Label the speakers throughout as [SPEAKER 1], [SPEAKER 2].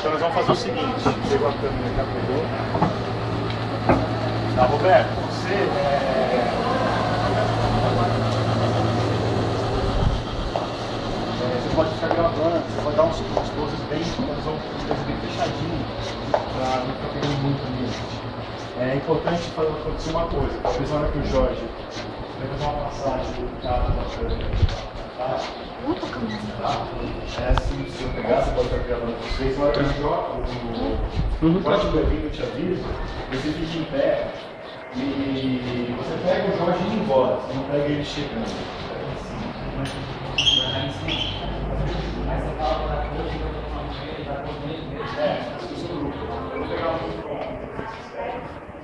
[SPEAKER 1] Então nós vamos fazer o seguinte, pegou a câmera, já pegou. Tá, Roberto, você é... é, Você pode ficar gravando, você pode dar uns, uns poses bem, nós vamos fazer bem fechadinho, pra não ficar pegando muito nisso. É importante fazer acontecer uma coisa, talvez na hora que o Jorge vai fazer uma passagem do carro da câmera, tá? Tá? É assim, se eu pegar, você pode estar gravando com vocês, na hora que eu jogo, o
[SPEAKER 2] Uhum,
[SPEAKER 1] código vinho te aviso, você fica em pé e você pega o Jorge indo embora, você não pega ele chegando. Pega em cima. Vai em cima. Aí você fala para a coisa, eu vou tomar com ele, vai com ele, é, acho que o seu grupo. Eu vou pegar um microfone.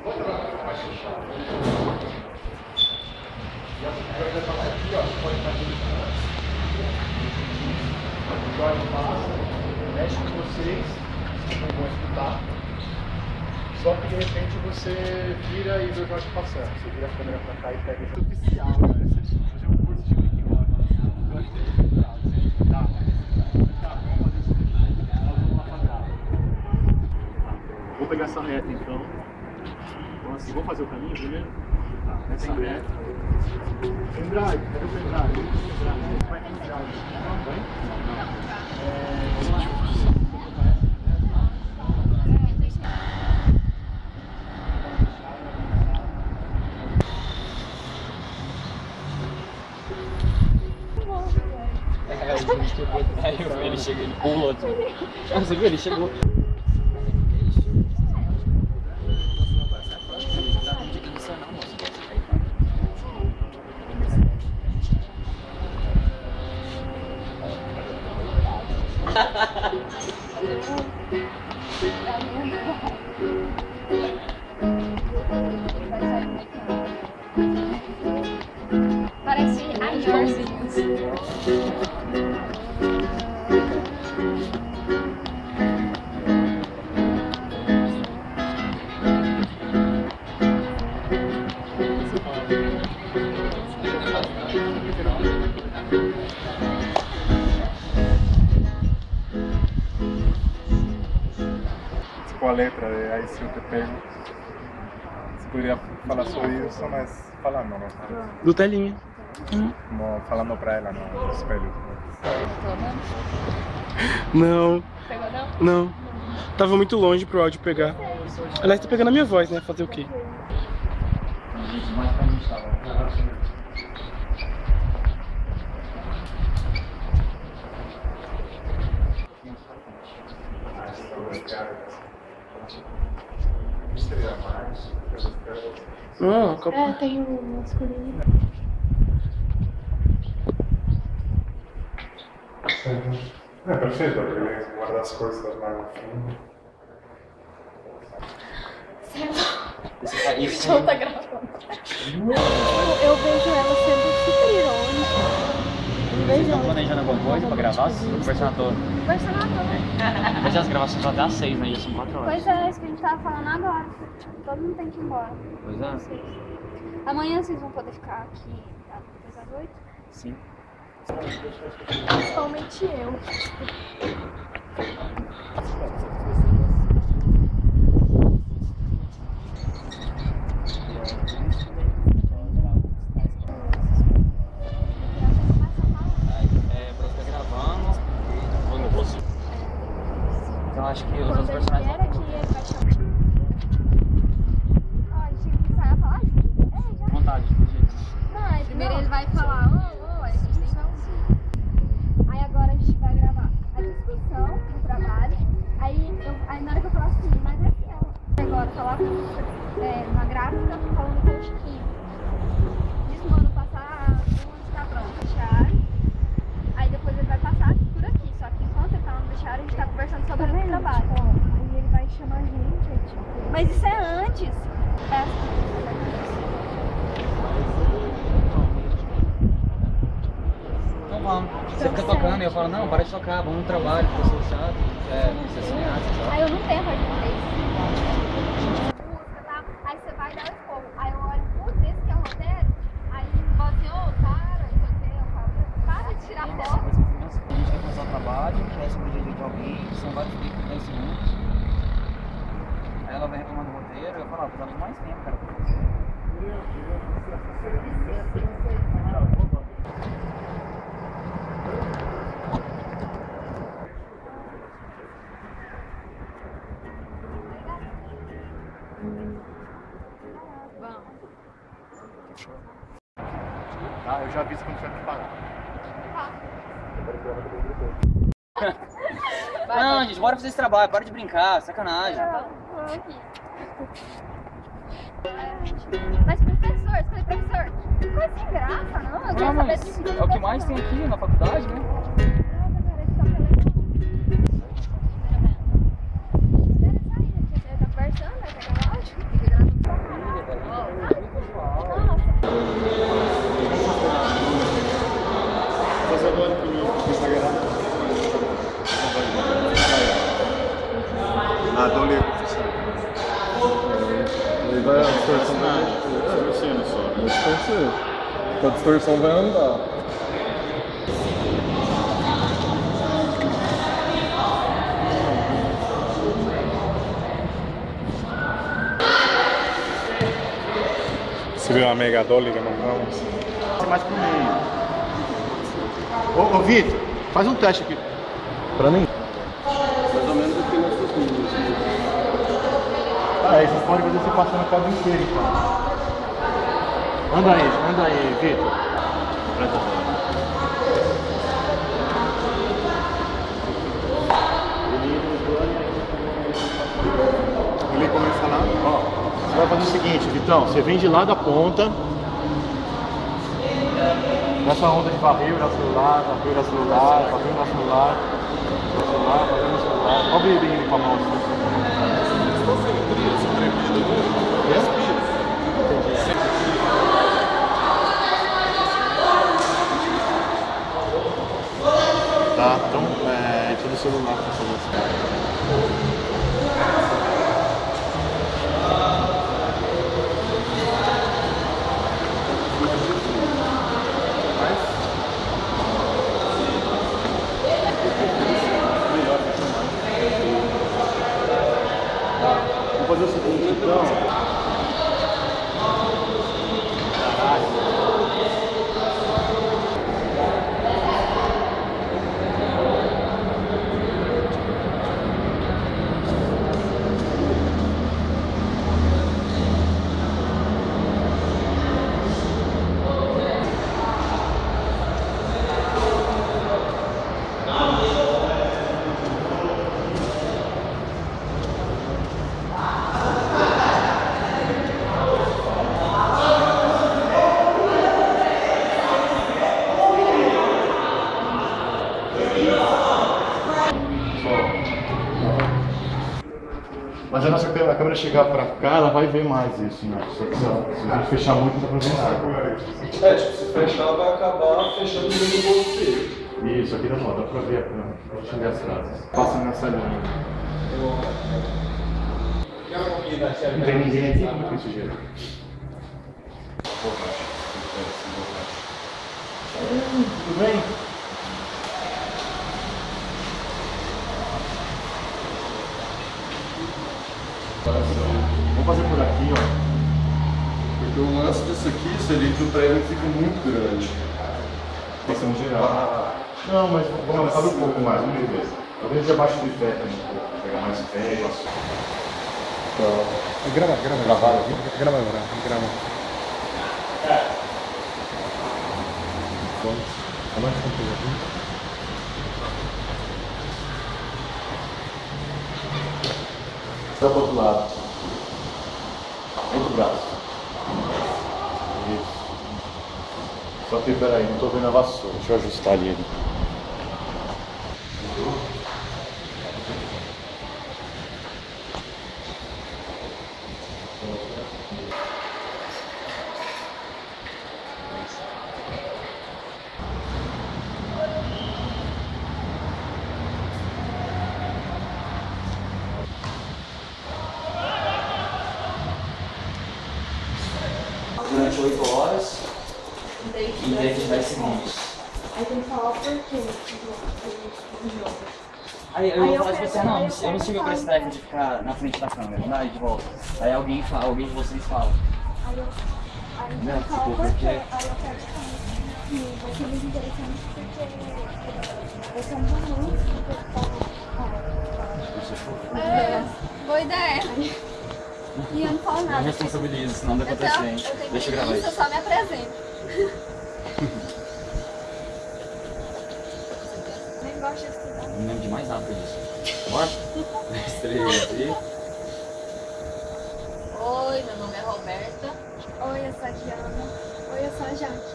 [SPEAKER 1] Vou pegar mais fechado. E a primeira coisa aqui, ó, você pode fazer isso antes. O Jorge passa, mexe com vocês, vocês não escutar. Só que de repente você vira e vê o Jorge passando. Você vira a câmera pra cá e pega esse oficial. Você fazer um curso de making Gostei. Tá, tá. Tá, vamos fazer isso. Nós vamos lá pra. Vou pegar essa reta então. Então assim, vamos fazer o caminho primeiro? Tá, essa reta. Pendrive, cadê o pendrive? Vai pendrive. Vai? É, vamos lá.
[SPEAKER 2] Ele chega, ele pula assim. Ah, Você viu? Ele chegou.
[SPEAKER 3] Parece a Jersey.
[SPEAKER 4] De Aí se eu te pego. Você poderia falar sobre isso, mas falando, né?
[SPEAKER 2] Do telinha.
[SPEAKER 4] Como falando pra ela no espelho.
[SPEAKER 2] Não,
[SPEAKER 3] Pegou não?
[SPEAKER 2] não. Tava muito longe pro áudio pegar. Aliás, tá pegando a minha voz, né? Fazer o quê? Não, copa.
[SPEAKER 3] É, tem o masculino.
[SPEAKER 4] É perfeito, porque ele guarda as coisas lá no fundo.
[SPEAKER 3] O show tá gravando. Eu, eu vejo ela sendo super irônica.
[SPEAKER 5] Vocês estão planejando alguma coisa pra gravar? Conversando à toa.
[SPEAKER 3] conversando à toa.
[SPEAKER 5] Mas as gravações vão até às seis, né? Já são quatro horas.
[SPEAKER 3] Pois é, isso que a gente tava falando agora. Todo mundo tem que ir embora.
[SPEAKER 5] Pois é.
[SPEAKER 3] Vocês. Amanhã vocês vão poder ficar aqui até as oito.
[SPEAKER 5] Sim.
[SPEAKER 3] Principalmente eu.
[SPEAKER 5] É, pra ficar gravando. Ou no rosto. Então acho que os outros
[SPEAKER 3] Quando ele
[SPEAKER 5] personagens.
[SPEAKER 3] vier aqui, ele vai chamar. Ó, a gente que falar junto. É, já.
[SPEAKER 5] Vontade, de jeito.
[SPEAKER 3] Não, aí primeiro ele vai falar, ô, ô, aí a gente tem que. Aí agora a gente vai gravar a discussão do trabalho. Aí, eu, aí na hora que eu falar assim, mas é assim. Agora falar é, uma gráfica falando com o Chiquinho. Isso mano passar onde tá pronto, vestiário. Aí depois ele vai passar por aqui. Só que enquanto ele tá no vestiário, a gente tá conversando sobre o trabalho. aí ele vai chamar a gente, é tipo. Mas isso é antes. É.
[SPEAKER 5] Então vamos. Você fica tocando e eu vamos no trabalho, porque eu sou chato. É, você sonhar, você sabe?
[SPEAKER 3] Aí eu não tenho mais música, tá? Aí você vai dar o esporro. Aí eu olho, putz, esse que é o roteiro. Aí você, ô, para, não sei o quê. Eu falo, para de tirar
[SPEAKER 5] Essa
[SPEAKER 3] foto.
[SPEAKER 5] coisa que A gente quer começar o trabalho, quer sobre o dia de alguém, são vários bicos que estão ensinando. Aí ela vai reclamando do roteiro, eu falo, ah, precisamos de mais tempo, cara, pra fazer.
[SPEAKER 1] Tá? Eu já aviso quando tiver preparado.
[SPEAKER 5] Não, gente, bora fazer esse trabalho, para de brincar, sacanagem.
[SPEAKER 3] Mas professor, escolhi professor. Que coisa sem graça, não? Eu saber de
[SPEAKER 5] é o que mais tem aqui na faculdade, né?
[SPEAKER 4] Distorcer. A distorção vai andar.
[SPEAKER 2] Você viu uma mega dolly que mandamos?
[SPEAKER 1] Ser mais pro meio. Ô, ô Vitor, faz um teste aqui.
[SPEAKER 4] Pra mim?
[SPEAKER 1] Mais ou menos aqui nessas linhas. Ah, aí vocês podem fazer você passando a quadra inteira então. Anda aí, anda aí, Vitor. Ele começa lá, ó. Você vai fazer o seguinte, Vitão, você vem de lá da ponta. Nessa onda de o celular, o celular, o celular, celular, o celular. Olha o bebê com a mão assim. Tá, então é, tira o celular isso. Vou fazer o seguinte, então. Mas a nossa câmera, a câmera chegar pra cá, ela vai ver mais isso, né? Se, se a gente fechar muito, dá pra ver nada.
[SPEAKER 4] É, tipo, se fechar, vai acabar fechando no bolso dele.
[SPEAKER 1] Isso, aqui dá, dá pra ver a câmera, dá pra enxergar as frases. Passa nessa linha. Não tem ninguém aqui? Como é que isso gera? Tudo bem? Vamos fazer por aqui, ó.
[SPEAKER 4] Porque o lance disso aqui seria que o prédio fica muito grande.
[SPEAKER 1] Pensão geral. Não, mas vamos abre um pouco mais, vamos ver. Talvez abaixo do pé também, um pouco. Pegar mais pé.
[SPEAKER 2] Grava, grava.
[SPEAKER 1] Gravaram
[SPEAKER 2] Grava agora, grava.
[SPEAKER 1] Abaixo um pouquinho. Dá pro outro lado. Outro braço. Isso. Só que peraí, não tô vendo a vassoura. Deixa eu ajustar ali. ele.
[SPEAKER 5] Durante 8 horas e dentro de 10 segundos.
[SPEAKER 3] Aí tem que falar o porquê do jogo.
[SPEAKER 5] Aí eu
[SPEAKER 3] Aí
[SPEAKER 5] ia
[SPEAKER 3] eu
[SPEAKER 5] falar de
[SPEAKER 3] pego-
[SPEAKER 5] você, não,
[SPEAKER 3] aí
[SPEAKER 5] eu
[SPEAKER 3] eu
[SPEAKER 5] não
[SPEAKER 3] pego
[SPEAKER 5] sigo
[SPEAKER 3] e
[SPEAKER 5] pra esse
[SPEAKER 3] falo.
[SPEAKER 5] técnico de ficar na frente da câmera, não dá de volta. Aí alguém fala, alguém de vocês fala.
[SPEAKER 3] Aí eu, aí
[SPEAKER 5] Não,
[SPEAKER 3] eu falo,
[SPEAKER 5] tipo,
[SPEAKER 3] por
[SPEAKER 5] porque-?
[SPEAKER 3] Aí eu e falo, "Hum, vai ser muito interessante porque esse é um que eu falo. É, boa ideia. E eu não falo
[SPEAKER 5] Não
[SPEAKER 3] nada.
[SPEAKER 5] responsabilizo, senão dá pra
[SPEAKER 3] tenho
[SPEAKER 5] Deixa eu gravar
[SPEAKER 3] isso, eu só me apresento.
[SPEAKER 6] Oi, meu nome é Roberta.
[SPEAKER 3] Oi, eu sou a Diana. Oi, eu sou a Jaque.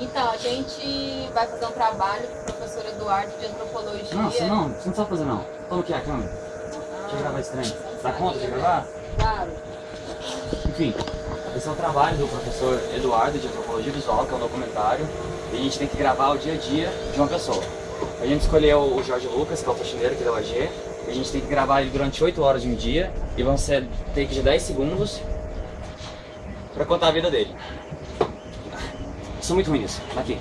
[SPEAKER 6] Então, a gente vai fazer um trabalho com o professor Eduardo de Antropologia.
[SPEAKER 5] Não, você não, você não sabe fazer não. Toma aqui é a câmera. Ah, Deixa eu ah, gravar estranho? Dá conta de gravar?
[SPEAKER 6] Claro.
[SPEAKER 5] Enfim, esse é o trabalho do professor Eduardo de Antropologia Visual, que é um documentário. E a gente tem que gravar o dia a dia de uma pessoa. A gente escolheu o Jorge Lucas, que é o faxineiro aqui da UAG, a gente tem que gravar ele durante 8 horas de um dia. E vão ser takes de 10 segundos pra contar a vida dele. Sou muito ruim nisso. Tá Aqui.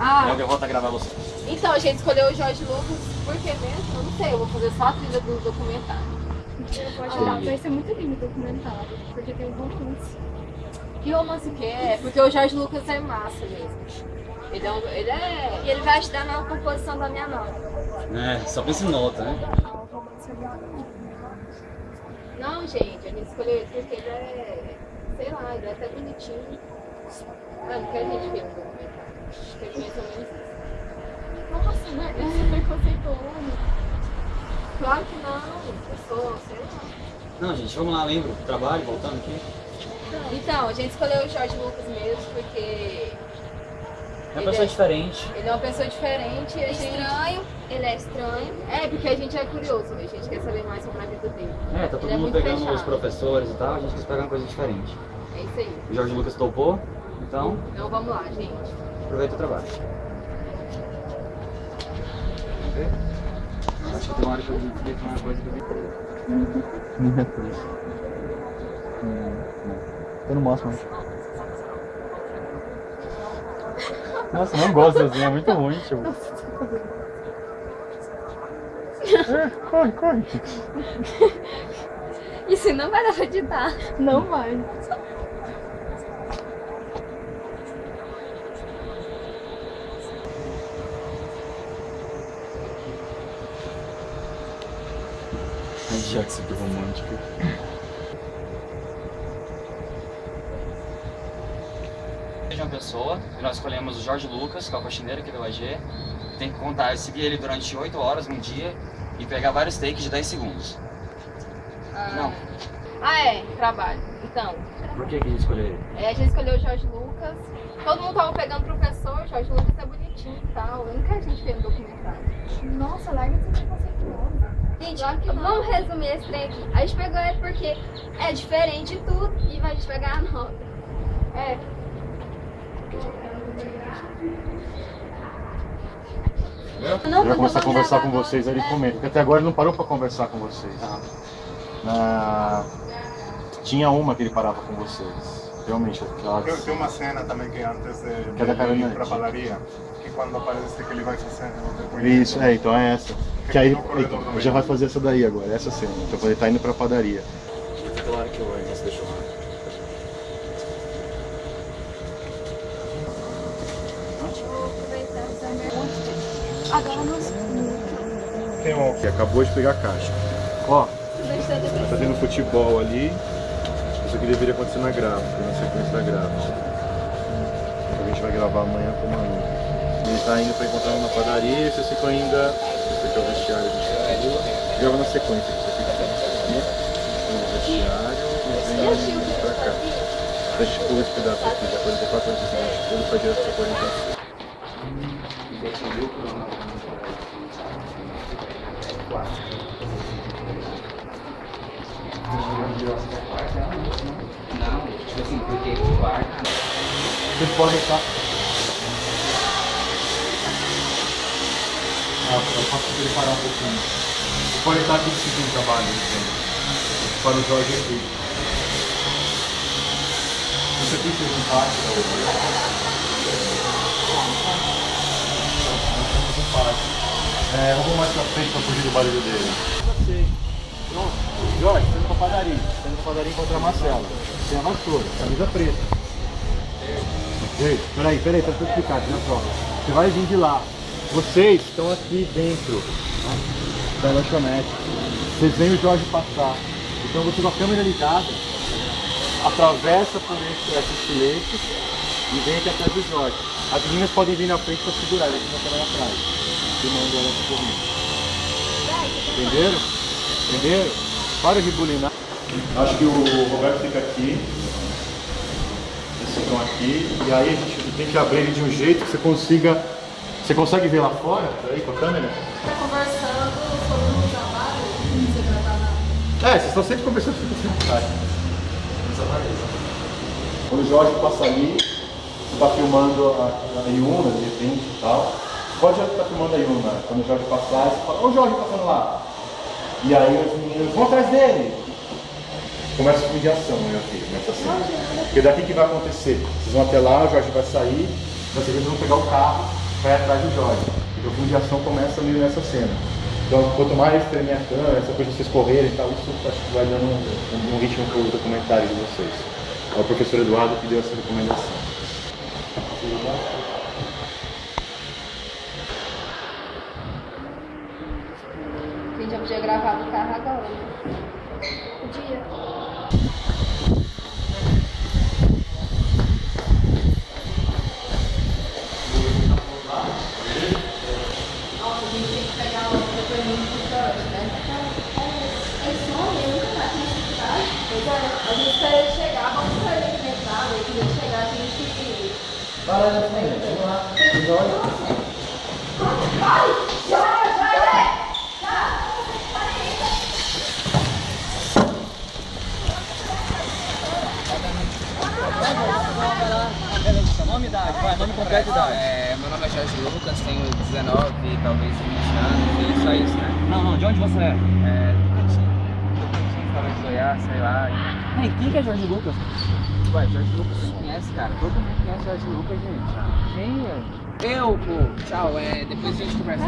[SPEAKER 6] Ah,
[SPEAKER 5] Eu volto a gravar você.
[SPEAKER 6] então a gente escolheu o Jorge Lucas, por que mesmo? Eu não sei, eu vou fazer só a trilha do documentário.
[SPEAKER 3] Eu vou ajudar. Vai ser muito lindo o documentário, porque tem um romance.
[SPEAKER 6] Que romance que é? Porque o Jorge Lucas é massa mesmo. Ele é, um, ele é
[SPEAKER 3] E ele vai ajudar na composição da minha nota.
[SPEAKER 5] É, só pensa em nota, né?
[SPEAKER 6] Não, gente, a gente escolheu ele porque ele é. Sei lá, ele é até bonitinho. Ah, não quer a gente ver no documentário. Acho que é mais ou menos isso.
[SPEAKER 3] Nossa, né? É preconceituoso.
[SPEAKER 6] Claro que não, eu sou, sei lá.
[SPEAKER 5] Não, gente, vamos lá, lembra? Trabalho, voltando aqui.
[SPEAKER 6] Então, a gente escolheu o Jorge Lucas mesmo porque
[SPEAKER 5] É uma pessoa diferente.
[SPEAKER 6] ele é uma pessoa diferente e a gente.
[SPEAKER 3] Estranho. Ele é estranho.
[SPEAKER 6] É, porque a gente é curioso, a gente quer saber mais sobre a vida dele.
[SPEAKER 5] É, tá todo
[SPEAKER 6] Ele é
[SPEAKER 5] mundo
[SPEAKER 6] muito
[SPEAKER 5] pegando os
[SPEAKER 6] fechado.
[SPEAKER 5] professores e tal, a gente quis pegar uma coisa diferente.
[SPEAKER 6] É isso aí.
[SPEAKER 5] O Jorge Lucas topou, então
[SPEAKER 6] Então vamos lá, gente.
[SPEAKER 5] aproveita o trabalho. Quer ver? Acho que tem uma hora que eu explico uma coisa que eu vi. Não é por isso.
[SPEAKER 4] Eu não mostro mais. Nossa, não gosto assim, é muito ruim, tio. É, corre, corre.
[SPEAKER 3] Isso não vai dar pra editar. Não vai.
[SPEAKER 4] Ai, Jackson, que romântico.
[SPEAKER 5] De uma pessoa, e nós escolhemos o Jorge Lucas, que é o faxineiro aqui do AG. Tem que contar, seguir ele durante 8 horas num dia e pegar vários takes de 10 segundos. Não.
[SPEAKER 6] Ah, é, trabalho. Então,
[SPEAKER 5] Por que, que a gente escolheu ele?
[SPEAKER 6] é, a gente escolheu o Jorge Lucas. Todo mundo tava pegando professor, o Jorge Lucas é bonitinho e tal. Eu nunca a gente fez no documentário.
[SPEAKER 3] Nossa, larga esse preconceituoso. Gente,
[SPEAKER 6] Claro que
[SPEAKER 3] vamos resumir esse trem aqui. A gente pegou ele porque é diferente de tudo e vai te pegar a nota.
[SPEAKER 6] É,
[SPEAKER 3] Não,
[SPEAKER 1] Ele vai
[SPEAKER 3] mas
[SPEAKER 1] começar a
[SPEAKER 3] eu
[SPEAKER 1] conversar
[SPEAKER 3] gravar
[SPEAKER 1] com vocês, aí ele comenta. Porque até agora ele não parou pra conversar com vocês. Na- Tinha uma que ele parava com vocês. Realmente, aquela...
[SPEAKER 4] Tem, tem uma cena também que antes de,
[SPEAKER 1] Que é da
[SPEAKER 4] de ir pra
[SPEAKER 1] Dickman.
[SPEAKER 4] padaria, que quando aparece que ele vai fazendo o depoimento.
[SPEAKER 1] Isso, é, então é essa. Que aí então,
[SPEAKER 4] também.
[SPEAKER 1] já vai fazer essa daí agora, essa cena. Então ele tá indo pra padaria.
[SPEAKER 5] Claro que o Ernesto deixou lá.
[SPEAKER 3] Agora nós.
[SPEAKER 4] Tem um
[SPEAKER 1] Que acabou de pegar a caixa. Ó, tá tendo futebol ali. Isso aqui deveria acontecer na gráfica, na sequência da gráfica. A gente vai gravar amanhã com o Manu. Ele tá indo pra encontrar uma padaria e vocês ficam ainda. Esse aqui é o vestiário do Thiago. Grava na sequência, você fica aqui no vestiário e vem pra cá. A gente pula esse pedaço aqui, da 44 anos de idade, pula pra direto pra 45.
[SPEAKER 5] Não, tipo assim, porque o quarto.
[SPEAKER 1] Estar. Ah, eu posso ele parar um pouquinho. Vocês podem estar aqui decidindo o trabalho, então. Para o Jorge aqui. Isso aqui fez um parte da outra. Um. É, eu vou mais pra frente pra fugir do barulho dele. Sei. Pronto. Jorge, você indo pra padaria. Você indo pra padaria encontrar a Marcela. Tem a vassoura, camisa preta. Ei, peraí, peraí, pra eu explicar, olha só. Você vai vir de lá. Vocês estão aqui dentro né, da lanchonete. Vocês veem o Jorge passar. Então você com a câmera ligada, atravessa por entre esses filetes e vem aqui atrás do Jorge. As meninas podem vir na frente para segurar, eles vão também atrás. Filmando elas correndo. Entenderam? Entenderam? Para de bulinar. Acho que o Roberto fica aqui. Eles ficam aqui. E aí a gente tem que abrir ele de um jeito que você consiga. Você consegue ver lá fora? Aí com a câmera?
[SPEAKER 6] Tá conversando sobre o trabalho, você vai estar na.
[SPEAKER 1] É, vocês estão sempre conversando sobre o trabalho. Quando o Jorge passa ali, você está filmando a, a Yuna, de repente e tal. Pode estar filmando a Yuna. Quando o Jorge passar, você fala, ô Jorge passando lá. E aí os meninos vão atrás dele. Começa a mediação, né, aqui, começa assim. Porque daqui que vai acontecer? Vocês vão até lá, o Jorge vai sair, vocês vão pegar o carro, vai atrás do Jorge. Então a mediação começa meio nessa cena. Então, quanto mais treme a câmera, essa coisa de vocês correrem e tal, isso acho que vai dando um, um ritmo para o documentário de vocês. É o professor Eduardo que deu essa recomendação.
[SPEAKER 3] A gente já podia gravar do carro agora. Podia.
[SPEAKER 6] Nossa, a gente tem que pegar o depoimento do Jorge, né?
[SPEAKER 3] Esse homem, eu nunca mais tinha cidade.
[SPEAKER 6] Pois é, a gente ele chegar, vamos aqui na entrada, e quando ele chegar a gente.
[SPEAKER 5] Vai lá na frente, vamos lá. Nome e idade, vai, nome completo idade.
[SPEAKER 7] É, meu nome é Jorge Lucas, tenho 19, talvez 20 anos, e só isso, né?
[SPEAKER 5] Não, não, de onde você é?
[SPEAKER 7] É, Goiás, sei lá.
[SPEAKER 5] Ei, quem que é Jorge Lucas?
[SPEAKER 7] Ué, Jorge Lucas você conhece, cara? Todo mundo conhece Jorge Lucas, gente. Quem é? Eu, pô. Tchau, é, depois a gente conversa.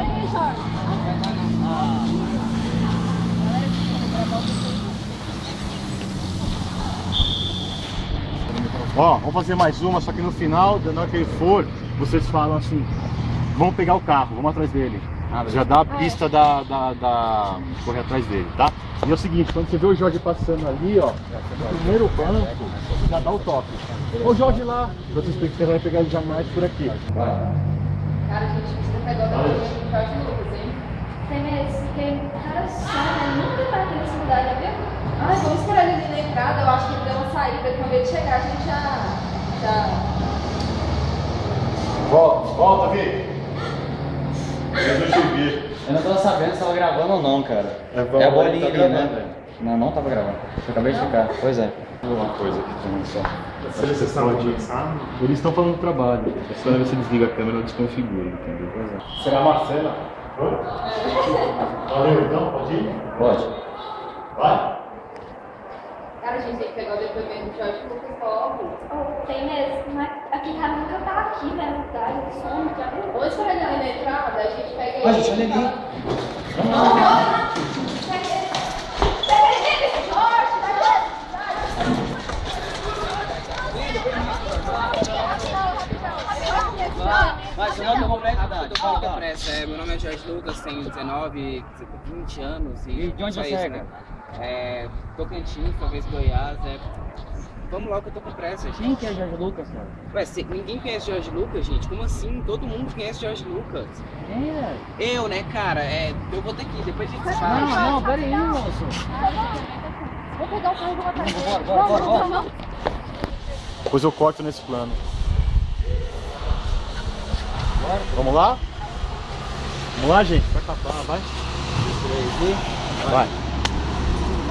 [SPEAKER 1] Ó, vamos fazer mais uma, só que no final, na hora que ele for, vocês falam assim, vamos pegar o carro, vamos atrás dele. Já dá a pista da, da, da- correr atrás dele, tá? E é o seguinte, quando você vê o Jorge passando ali, ó, no primeiro banco, já dá o toque. Ô Jorge lá, vocês você vai pegar ele jamais por aqui.
[SPEAKER 6] Cara, a gente precisa pegar o depoimento do Jorge Lucas, hein?
[SPEAKER 3] Tem medo, porque cara só, né? Nunca vai ter nesse lugar, já viu?
[SPEAKER 6] Ai, vamos esperar ele ali na entrada, eu acho que ele deu uma saída, quando ele chegar a gente já. já...
[SPEAKER 1] Volta, volta, Vi. Eu não te vi.
[SPEAKER 5] Eu não tava sabendo se tava gravando ou não, cara.
[SPEAKER 1] É
[SPEAKER 5] É a bolinha
[SPEAKER 1] tá
[SPEAKER 5] ali,
[SPEAKER 1] gravando,
[SPEAKER 5] né? Não, não tava gravando. Eu acabei de ficar. Pois é.
[SPEAKER 1] Uma coisa aqui também só. Vocês estão Eles estão falando do trabalho. É só se desliga a câmera ou desconfigura, entendeu? Será a Marcela? Valeu, então, pode ir?
[SPEAKER 5] Pode.
[SPEAKER 1] Vai.
[SPEAKER 6] Cara, a gente tem que pegar o depoimento do Jorge Lucas logo.
[SPEAKER 3] Oh, tem mesmo, mas aqui cara nunca tá aqui, né? Ele some, já viu?
[SPEAKER 6] Vamos esperar ele ali na entrada, a gente pega ele.
[SPEAKER 5] Olha ali.
[SPEAKER 3] Pega ele, Jorge, tá
[SPEAKER 5] Vai, seu nome completo e idade.
[SPEAKER 7] Com pressa. É, meu nome é Jorge Lucas, tenho 19, 20 anos. E,
[SPEAKER 5] E de onde você
[SPEAKER 7] isso,
[SPEAKER 5] é,
[SPEAKER 7] né? É, Tocantins, talvez Goiás. É... Vamos logo que eu tô com pressa, gente.
[SPEAKER 5] Quem que é Jorge Lucas, cara?
[SPEAKER 7] Ué, se- ninguém conhece Jorge Lucas, gente? Como assim? Todo mundo conhece Jorge Lucas.
[SPEAKER 5] Velho?
[SPEAKER 7] Eu, né, cara? É, eu vou ter que ir, depois a gente se
[SPEAKER 5] Não,
[SPEAKER 7] fala.
[SPEAKER 5] não, pera aí, moço.
[SPEAKER 3] Vou pegar o carro e vou atrás.
[SPEAKER 5] Bora, bora, bora, bora.
[SPEAKER 3] Vamos.
[SPEAKER 1] Depois eu corto nesse plano. Vamos lá? Vamos lá, gente? Vai tapar, vai. Vai. Fala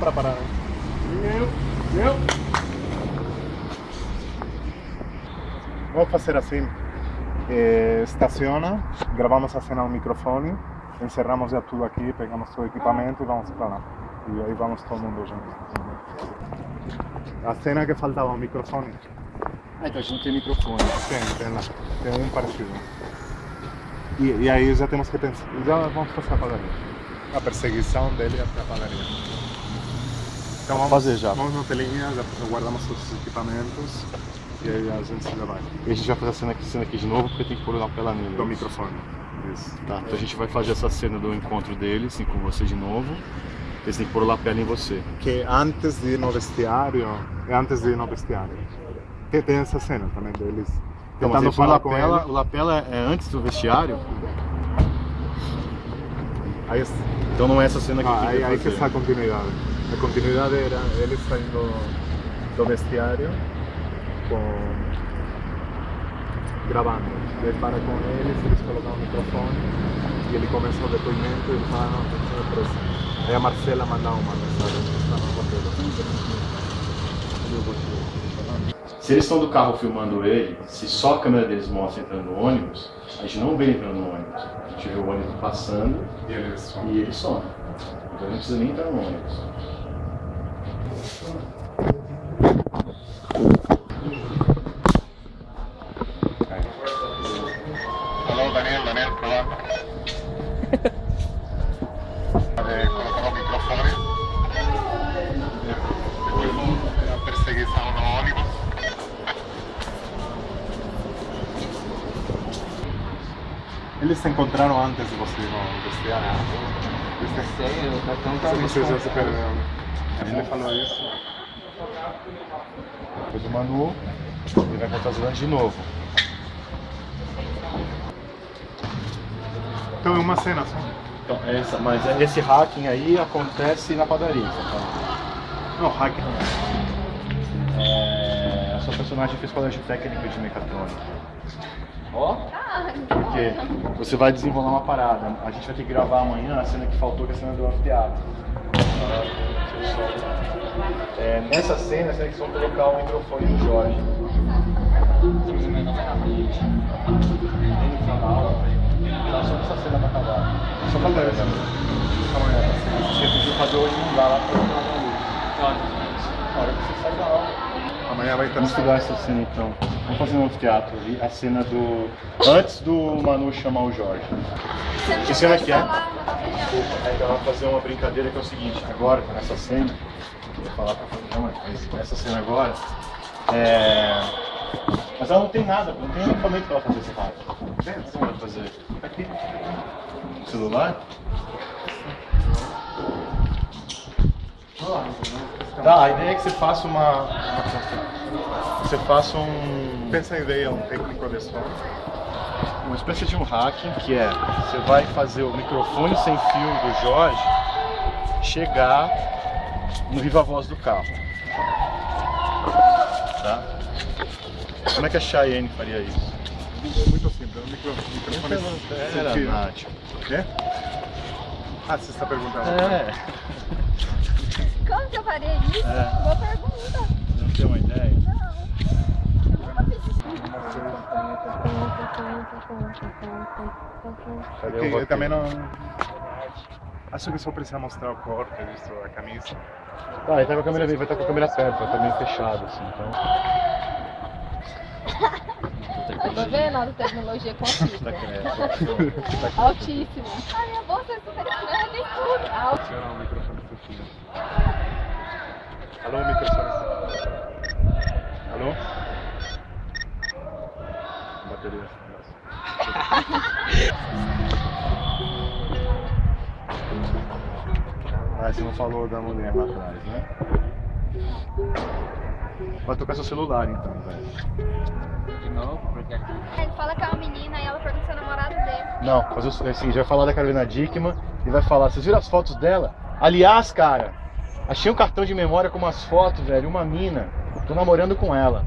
[SPEAKER 1] pra parar. Eu, eu.
[SPEAKER 4] Assim. Eh, estaciona, gravamos a cena no microfone, encerramos já tudo aqui, pegamos todo o equipamento e vamos para lá. E aí vamos todo mundo junto. A cena que faltava, o microfone.
[SPEAKER 1] Ah, então a gente tem microfone.
[SPEAKER 4] Tem, tem lá. Tem um parecido. E, e aí já temos que pensar. Já vamos fazer a padaria. A perseguição dele até a padaria. Então vamos
[SPEAKER 1] fazer já.
[SPEAKER 4] Vamos na telinha, já guardamos todos os equipamentos e aí a gente já vai.
[SPEAKER 1] E a gente vai fazer a cena aqui, cena aqui de novo porque tem que pôr o lapela nele.
[SPEAKER 4] Do microfone. Isso.
[SPEAKER 1] Tá, então a gente vai fazer essa cena do encontro dele, assim, com você de novo. Eles têm que pôr o lapela em você.
[SPEAKER 4] Que antes de ir no vestiário, é antes de ir no vestiário. Que tem essa cena também deles
[SPEAKER 1] Então,
[SPEAKER 4] tentando falar com
[SPEAKER 1] lapela,
[SPEAKER 4] ele.
[SPEAKER 1] o lapela é antes do vestiário,
[SPEAKER 4] Aí,
[SPEAKER 1] então não é essa cena que
[SPEAKER 4] ah, aí, aí que está a continuidade. A continuidade era ele saindo do vestiário com gravando. Ele para com eles, eles colocam o microfone e ele começa o depoimento e ele fala, não, tem que presa. Aí a Marcela manda uma mensagem que está no roteiro.
[SPEAKER 1] Se eles estão do carro filmando ele, se só a câmera deles mostra entrando no ônibus, a gente não vê ele entrando no ônibus. A gente vê o ônibus passando
[SPEAKER 4] E eles são.
[SPEAKER 1] e ele some. Então não precisa nem entrar no ônibus.
[SPEAKER 4] Se vocês já se perderam. Ele falou isso.
[SPEAKER 1] Depois o Manu, ele vai encontrar os Zelândia de novo.
[SPEAKER 4] Então é uma cena só.
[SPEAKER 1] Então, essa, mas esse hacking aí acontece na padaria, tá.
[SPEAKER 4] Não, hack não é.
[SPEAKER 1] É, a sua personagem fez colégio técnico de mecatrônica.
[SPEAKER 7] Ó,
[SPEAKER 1] Porque você vai desenrolar uma parada. A gente vai ter que gravar amanhã a cena que faltou, que é a cena do anfiteatro. É, nessa cena, vocês vão colocar o microfone do Jorge.
[SPEAKER 7] é.
[SPEAKER 1] Tá só nessa cena pra acabar.
[SPEAKER 4] Só falta isso. Amanhã
[SPEAKER 1] Se você fazer hoje, não dá lá pra colocar luz. Na hora que você sai da aula.
[SPEAKER 4] Amanhã vai estar
[SPEAKER 1] Vamos estudar essa cena então. Vamos fazer no anfiteatro ali, a cena do. Antes do Manu chamar o Jorge. Que cena que é? então vamos fazer uma brincadeira que é o seguinte, agora, nessa cena, eu vou falar pra fazer, mas nessa cena agora, é... Mas ela não tem nada, não tem equipamento pra ela fazer rádio. Tem, o que vai fazer? Aqui. Celular? Tá, a ideia é que você faça uma. Você faça um.
[SPEAKER 4] Pensa em ideia, um técnico de som.
[SPEAKER 1] uma espécie de um hacking que é você vai fazer o microfone sem fio do Jorge chegar no viva voz do carro. Tá? Como é que a Cheyenne faria isso?
[SPEAKER 4] Muito simples, um micro, microfone
[SPEAKER 1] Era,
[SPEAKER 4] sem fio.
[SPEAKER 1] Nath.
[SPEAKER 4] É? Ah, você está perguntando.
[SPEAKER 1] É,
[SPEAKER 3] que eu faria isso?
[SPEAKER 1] É.
[SPEAKER 3] Boa pergunta.
[SPEAKER 1] não tem uma ideia? Cadê
[SPEAKER 4] Porque
[SPEAKER 1] o
[SPEAKER 4] eu também não. Acho que só precisa mostrar o corte, visto a camisa.
[SPEAKER 1] Tá, ele tá com a câmera, vai estar com a câmera perto, vai estar meio fechado assim, então.
[SPEAKER 6] Eu tô vendo a tecnologia com
[SPEAKER 1] Tá
[SPEAKER 6] altíssima.
[SPEAKER 3] A minha bolsa é super estranha, tem tudo. Alto.
[SPEAKER 4] O microfone sem fio. Alô, microfone. Alô? Bateria.
[SPEAKER 1] Ah, você não falou da mulher lá atrás, né? Vai tocar seu celular então, velho.
[SPEAKER 7] De novo, porque aqui.
[SPEAKER 3] Ele fala que é uma menina e ela pergunta se é o namorado dele.
[SPEAKER 1] Não, o assim, gente vai falar da Carolina Dickman e vai falar, vocês viram as fotos dela? Aliás, cara, achei um cartão de memória com umas fotos, velho, uma mina. Tô namorando com ela.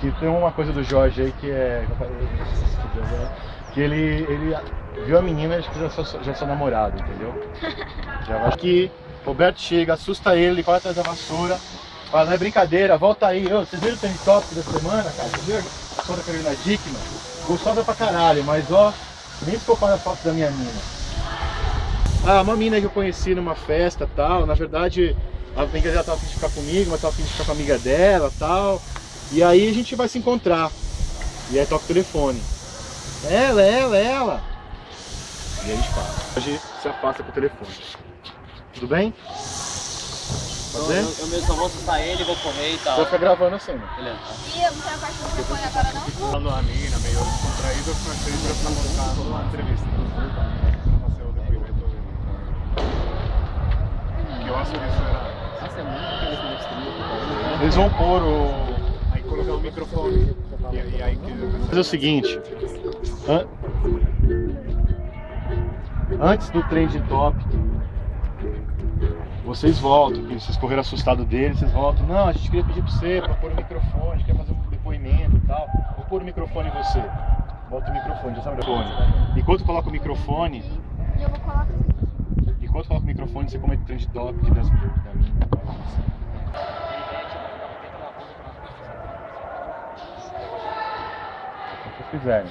[SPEAKER 1] Que tem uma coisa do Jorge aí que é. Que ele, ele viu a menina e acho que já sou, já sou namorado, entendeu? Já vai aqui, Roberto chega, assusta ele, corre atrás da vassoura, Fala, não é brincadeira, volta aí. Ô, vocês viram o trend top da semana, cara? Vocês viram? Só da Carolina Dickman? Gostosa pra caralho, mas ó, nem se compara a foto da minha mina. Ah, uma mina que eu conheci numa festa tal, na verdade a amiga dela tava afim de ficar comigo, mas tava afim de ficar com a amiga dela tal. E aí a gente vai se encontrar. E aí toca o telefone. Ela, ela, ela. E aí a gente fala. Hoje se afasta com o telefone. Tudo bem? Pode ser?
[SPEAKER 5] Eu, eu mesmo só vou assustar ele, vou correr e tal.
[SPEAKER 1] Vou ficar gravando a cena.
[SPEAKER 5] Beleza.
[SPEAKER 3] E eu não tenho a parte do telefone agora não?
[SPEAKER 4] Falando a mina, meio descontraído, eu comecei a mostrar uma entrevista. Fazer o depoimento dele.
[SPEAKER 7] Nossa, é muito trilhos.
[SPEAKER 1] Eles vão pôr o.
[SPEAKER 4] Aí colocar o microfone. E, e aí que.
[SPEAKER 1] Fazer o seguinte. an- Antes do trend top, vocês voltam, que vocês correram assustado deles, vocês voltam. Não, a gente queria pedir pra você pra pôr o microfone, a gente quer fazer um depoimento e tal. Vou pôr o microfone em você. Bota o microfone, já sabe o microfone. Enquanto coloca o microfone,
[SPEAKER 3] E eu vou colocar.
[SPEAKER 1] Enquanto coloca o microfone, você comenta o trend top das, da minha. O que fizerem.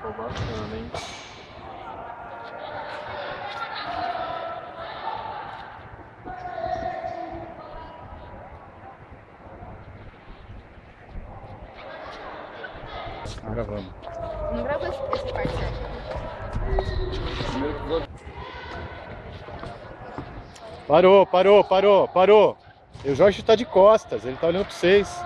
[SPEAKER 4] Sou bacana, hein?
[SPEAKER 1] Tá gravando.
[SPEAKER 6] Não gravou esse, parte, né?
[SPEAKER 1] Parou, parou, parou, parou. E o Jorge tá de costas, ele tá olhando pra vocês.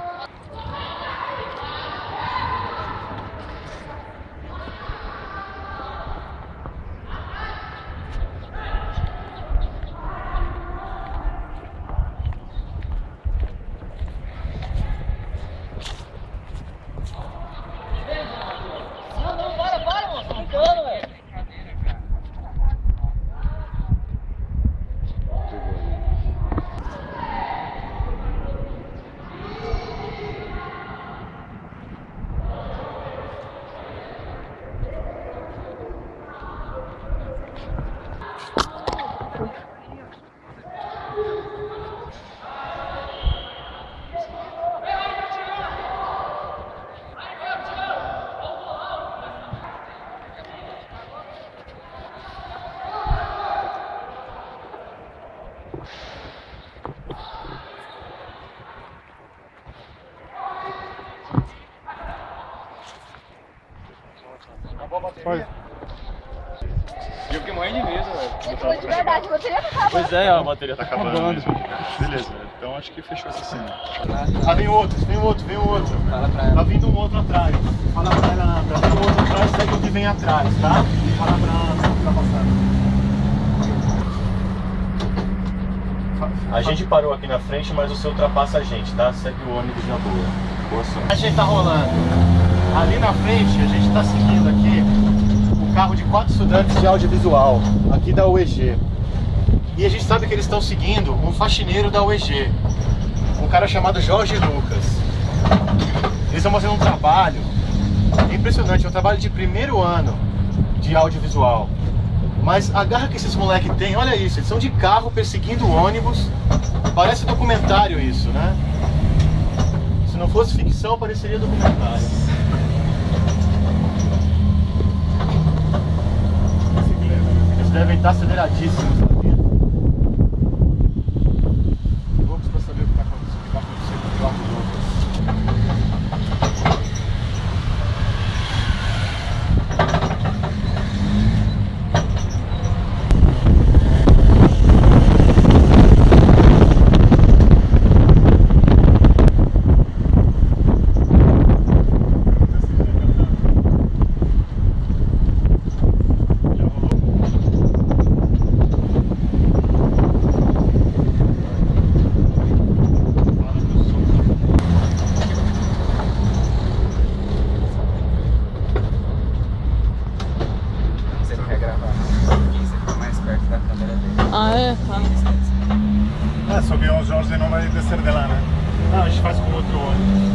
[SPEAKER 5] Pois é, a bateria tá
[SPEAKER 4] Acabando.
[SPEAKER 5] acabando.
[SPEAKER 4] Beleza, então acho que fechou essa cena.
[SPEAKER 1] Ah, vem outro, vem outro, vem outro.
[SPEAKER 7] Fala pra
[SPEAKER 1] Tá vindo um outro atrás. Fala pra ela, pra vir um outro atrás, segue o que vem atrás, tá? Fala pra ela, pra passar. A gente parou aqui na frente, mas você ultrapassa a gente, tá? Segue o ônibus na boa. Boa sorte. A gente tá rolando. Ali na frente, a gente tá seguindo aqui o carro de quatro estudantes de audiovisual, aqui da UEG. E a gente sabe que eles estão seguindo um faxineiro da UEG, um cara chamado Jorge Lucas. Eles estão fazendo um trabalho impressionante, é um trabalho de primeiro ano de audiovisual. Mas a garra que esses moleques têm, olha isso, eles são de carro perseguindo ônibus. Parece documentário isso, né? Se não fosse ficção, pareceria documentário. Eles devem estar aceleradíssimos na vida. Loucos pra saber o que tá acontecendo, o que vai acontecer com o Jorge Lucas. Já rolou? Fala do som.
[SPEAKER 7] Você não quer gravar, não? Você fica mais perto da câmera dele.
[SPEAKER 2] Ah, é? Tá.
[SPEAKER 4] Ah, só que o Jorge não vai descer de lá, né?
[SPEAKER 1] Não, a gente faz com outro ônibus.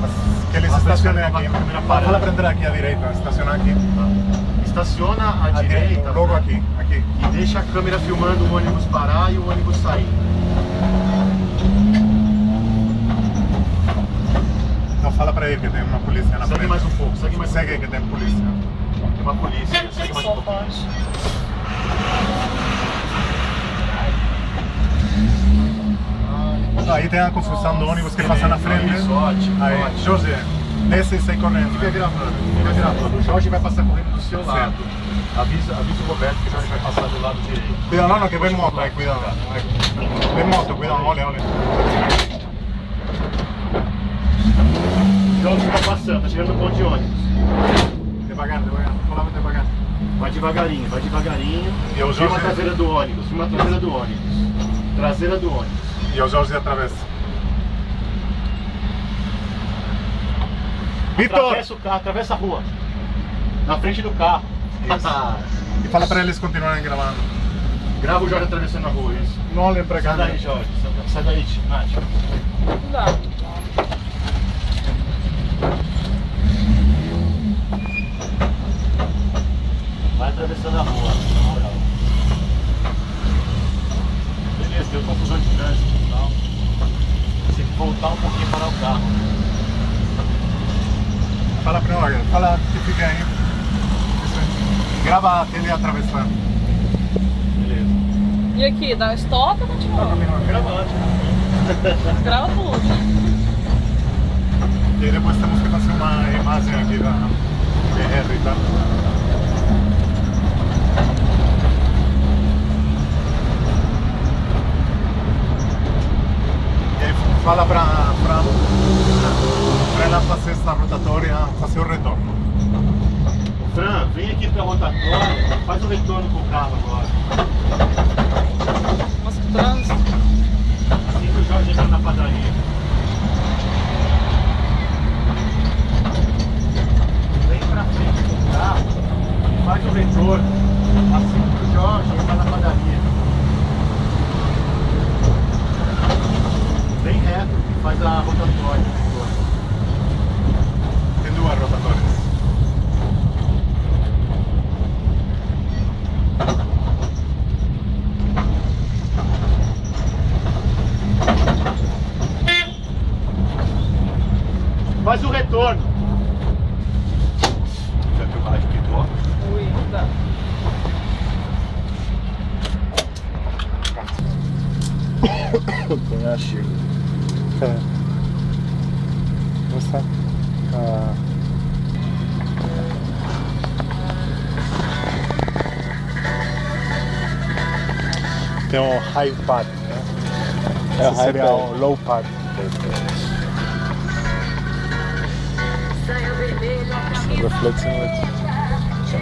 [SPEAKER 4] Mas que eles
[SPEAKER 1] Mas
[SPEAKER 4] estacionem
[SPEAKER 1] vai
[SPEAKER 4] aqui.
[SPEAKER 1] ficar com a câmera parada.
[SPEAKER 4] Fala para entrar aqui à direita, estacionar aqui.
[SPEAKER 1] Está estaciona à direita
[SPEAKER 4] Logo aqui, aqui.
[SPEAKER 1] e deixa a câmera filmando o ônibus parar e o ônibus sair.
[SPEAKER 4] Então fala pra ele que tem uma polícia na
[SPEAKER 1] Segue
[SPEAKER 4] frente.
[SPEAKER 1] mais um pouco, segue mais um
[SPEAKER 4] Segue aí que tem polícia.
[SPEAKER 1] Tem uma polícia, segue mais um pouquinho.
[SPEAKER 4] Aí tem a confusão do ônibus que passa na frente.
[SPEAKER 1] Isso, ótimo,
[SPEAKER 4] Aí,
[SPEAKER 1] ótimo.
[SPEAKER 4] José, desce e.
[SPEAKER 1] Fica gravando, fica gravando. O Jorge vai passar correndo do seu lado. Avisa, avisa o Roberto que o Jorge vai passar do lado direito.
[SPEAKER 4] Cuidado, não, não, que vem moto, aí, cuidado. Vem moto, cuidado, olha, olha.
[SPEAKER 1] O Jorge tá passando, tá chegando no ponto de ônibus.
[SPEAKER 4] Devagar, devagar, falava devagar.
[SPEAKER 1] Vai devagarinho, vai devagarinho.
[SPEAKER 4] E o
[SPEAKER 1] Filma a
[SPEAKER 4] Jorge-
[SPEAKER 1] traseira do ônibus, filma a traseira do ônibus. Traseira do ônibus.
[SPEAKER 4] E o Jorge atravessa. Vitor!
[SPEAKER 1] Atravessa o carro, atravessa a rua. Na frente do carro.
[SPEAKER 4] E fala pra eles continuarem gravando.
[SPEAKER 1] Grava o Jorge atravessando a rua, isso.
[SPEAKER 4] Não olhem pra cá.
[SPEAKER 1] Sai daí, Jorge. Sai- Sai daí, Nath.
[SPEAKER 7] Não dá.
[SPEAKER 1] Vai atravessando a rua, na moral. Beleza, deu confusão de trânsito e tal. Tem que voltar um pouquinho para o carro.
[SPEAKER 4] Fala pra olha, fala que fica aí. Isso aí. Grava ele atravessando.
[SPEAKER 1] Beleza.
[SPEAKER 7] E aqui, dá stop ou continua?
[SPEAKER 1] Gravando.
[SPEAKER 7] Grava tudo.
[SPEAKER 4] E aí depois temos que fazer uma imagem aqui da BR e tal. E aí fala pra, pra, pra ela fazer essa rotatória, fazer o retorno.
[SPEAKER 1] Fran, vem aqui pra rotatória, faz o retorno com o carro agora.
[SPEAKER 7] Nossa, que trânsito.
[SPEAKER 1] Assim que o Jorge entrar na padaria. Vem pra frente com o carro, faz o retorno. Assim que o Jorge entrar na padaria. Vem reto faz a rotatória. o.
[SPEAKER 4] Tem duas rotatórias.
[SPEAKER 1] Faz o retorno. Já viu o rádio que toca?
[SPEAKER 7] Ui, não dá.
[SPEAKER 4] Põe a Chico. É. Nossa. Ah. Tem um high pad, né?
[SPEAKER 2] É,
[SPEAKER 4] Esse
[SPEAKER 2] high
[SPEAKER 4] seria
[SPEAKER 2] pad.
[SPEAKER 4] o low pad. Reflexo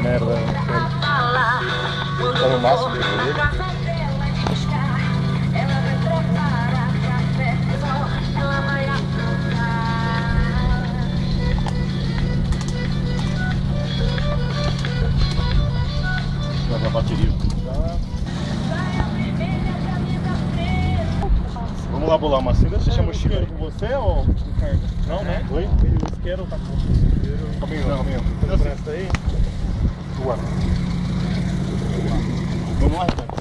[SPEAKER 4] merda. Tá no máximo dele.
[SPEAKER 1] Leva a bateria. Vamos lá bolar uma cena. Você chama o Chico com você ou Não, né? Oi? O isqueiro tá com Comigo, não, comigo. Presta aí.
[SPEAKER 4] Tua.
[SPEAKER 1] Vamos lá, Renato.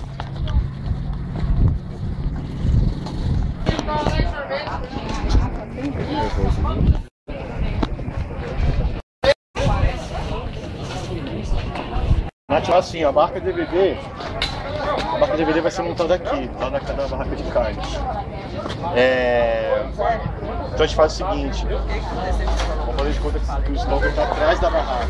[SPEAKER 1] Nath, assim, a marca DVD, a marca DVD vai ser montada aqui, lá na, na barraca de carnes. É, então a gente faz o seguinte, vamos fazer de conta que, que o estoque está atrás da barraca.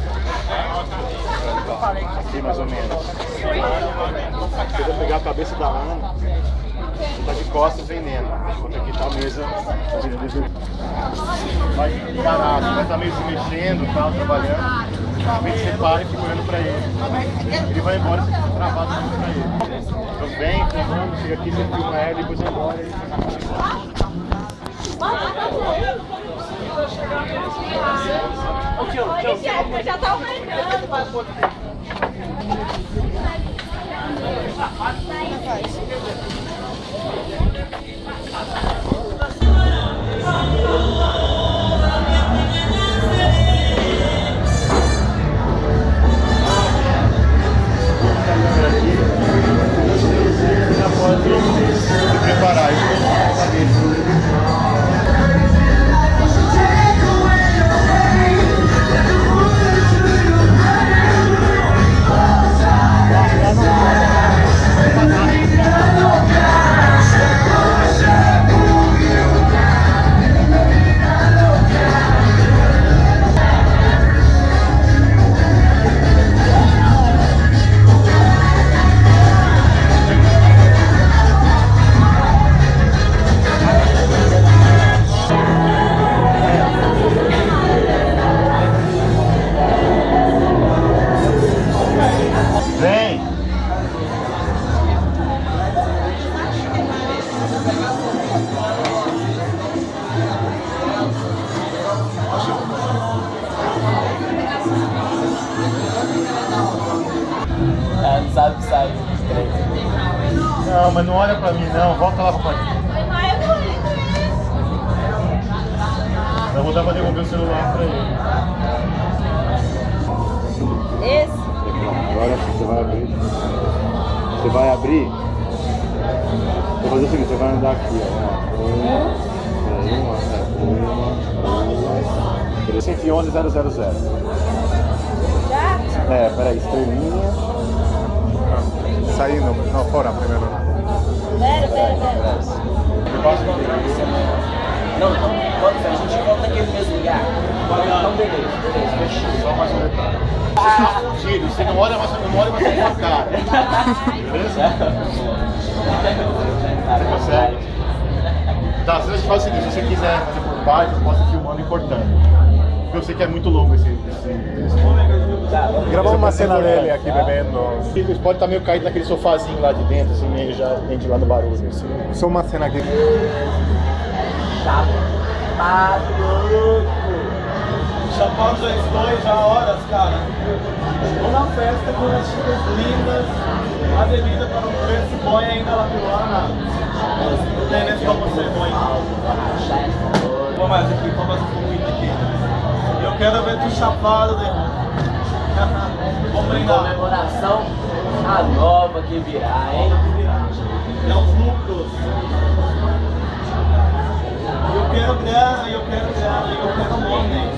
[SPEAKER 1] Aqui mais ou menos. Você vai pegar a cabeça da Ana e tá de costas vendendo. Enquanto aqui tá a mesa vai parado, vai estar meio se mexendo, tal, trabalhando. Realmente você para e fica olhando pra ele. Ele vai embora e você fica travado olhando pra ele. Então vem, filmando, chega aqui, você filma ele, depois vai embora. O
[SPEAKER 4] quilo, o já tá. Preparar 000.
[SPEAKER 8] Já?
[SPEAKER 4] É, peraí, estrelinha. Saindo, não, fora primeiro.
[SPEAKER 8] Pera, pera, pera.
[SPEAKER 9] Não, então, pode ser, a gente volta naquele mesmo lugar. Então, beleza, beleza, fechou.
[SPEAKER 1] Só mais um detalhe. Você tá fudido, você não olha mais, não olha mais pra cara. Beleza? Você consegue? Tá, se você faz o seguinte, se você quiser fazer por parte, eu posso ir filmando e cortando. Porque eu sei que é muito longo esse. esse, esse...
[SPEAKER 4] Gravamos uma cena dele aqui bebendo.
[SPEAKER 1] Ele pode estar meio caído naquele sofazinho lá de dentro, assim, meio já ventilando barulho. Assim.
[SPEAKER 4] Só uma cena aqui.
[SPEAKER 10] Chapado já estou já há horas, cara. Uma festa com as chicas lindas, a bebida para não ver se põe ainda lá pelo lado. Não tem nesse você, põe. Vamos mais aqui, vamos mais um pouquinho aqui. Quero ver tu chapado, né? Vamos brindar.
[SPEAKER 9] Comemoração a nova que virá, hein?
[SPEAKER 10] É os lucros. Eu quero grana, eu quero grana, eu quero money.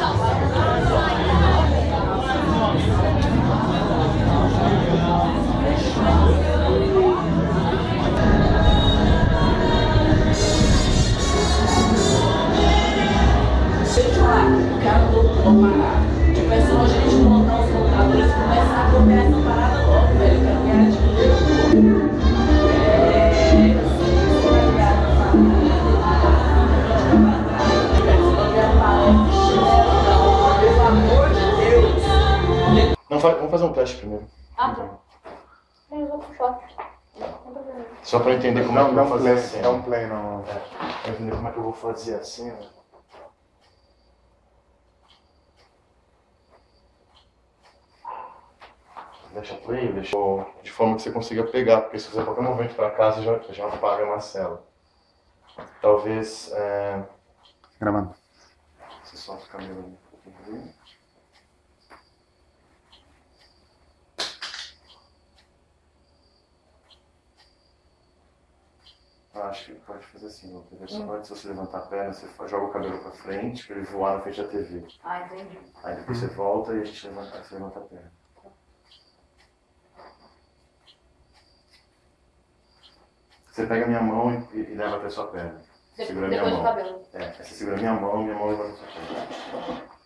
[SPEAKER 1] Não, como é
[SPEAKER 4] Não,
[SPEAKER 1] que eu vou
[SPEAKER 4] play,
[SPEAKER 1] fazer assim.
[SPEAKER 4] não play, não.
[SPEAKER 1] Pra entender como é que eu vou fazer assim, né? Deixa play, deixa de forma que você consiga pegar, porque se você qualquer momento para casa já, já apaga a Marcela. Talvez é,
[SPEAKER 4] Gravando.
[SPEAKER 1] você solta o cabelo um pouquinho. Acho que pode fazer assim. Entendeu? Só antes de você levantar a perna, você joga o cabelo pra frente, pra ele voar na frente da TV.
[SPEAKER 8] Ah, entendi.
[SPEAKER 1] Aí depois você volta e a gente levanta, você levanta a perna. Você pega a minha mão e, e leva até a sua perna. Segura a minha
[SPEAKER 8] depois do
[SPEAKER 1] mão. É, você segura a minha mão e minha mão levanta a sua perna.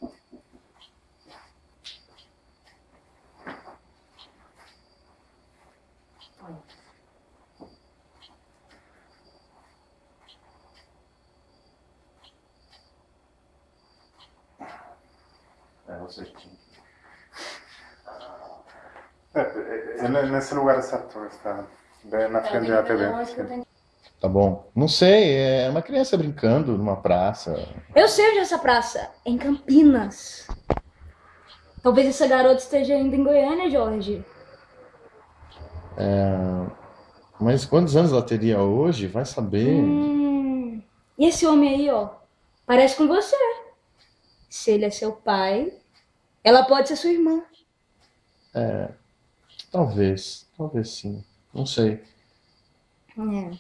[SPEAKER 1] É você que
[SPEAKER 4] É, é, é nesse lugar certo está. Bem na frente da TV.
[SPEAKER 1] Tá bom. Não sei, é uma criança brincando numa praça.
[SPEAKER 8] Eu sei onde é essa praça. É em Campinas. Talvez essa garota esteja ainda em Goiânia, Jorge.
[SPEAKER 1] É, Mas quantos anos ela teria hoje? Vai saber.
[SPEAKER 8] Hum. E esse homem aí, ó, parece com você. Se ele é seu pai, ela pode ser sua irmã.
[SPEAKER 1] Talvez, talvez sim. Não sei,
[SPEAKER 8] É.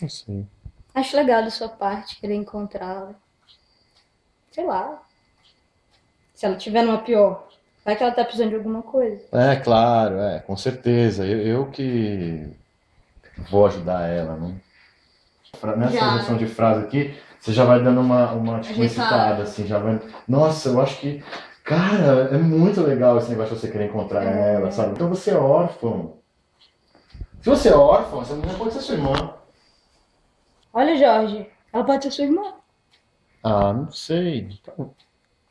[SPEAKER 1] não sei.
[SPEAKER 8] Acho legal da sua parte querer encontrá-la. Sei lá. Se ela tiver numa pior, vai que ela tá precisando de alguma coisa.
[SPEAKER 1] É, claro, é, com certeza. Eu, eu que vou ajudar ela, né? Nessa
[SPEAKER 8] Já.
[SPEAKER 1] seleção de frase aqui, você já vai dando uma, uma tipo, uma excitada, assim, já vai. Nossa, eu acho que. Cara, é muito legal esse negócio de você querer encontrar
[SPEAKER 8] É.
[SPEAKER 1] ela, sabe? Então você é órfão. Se você é órfão, essa menina pode ser sua irmã.
[SPEAKER 8] Olha, Jorge, ela pode ser sua irmã.
[SPEAKER 1] Ah, não sei. Tal-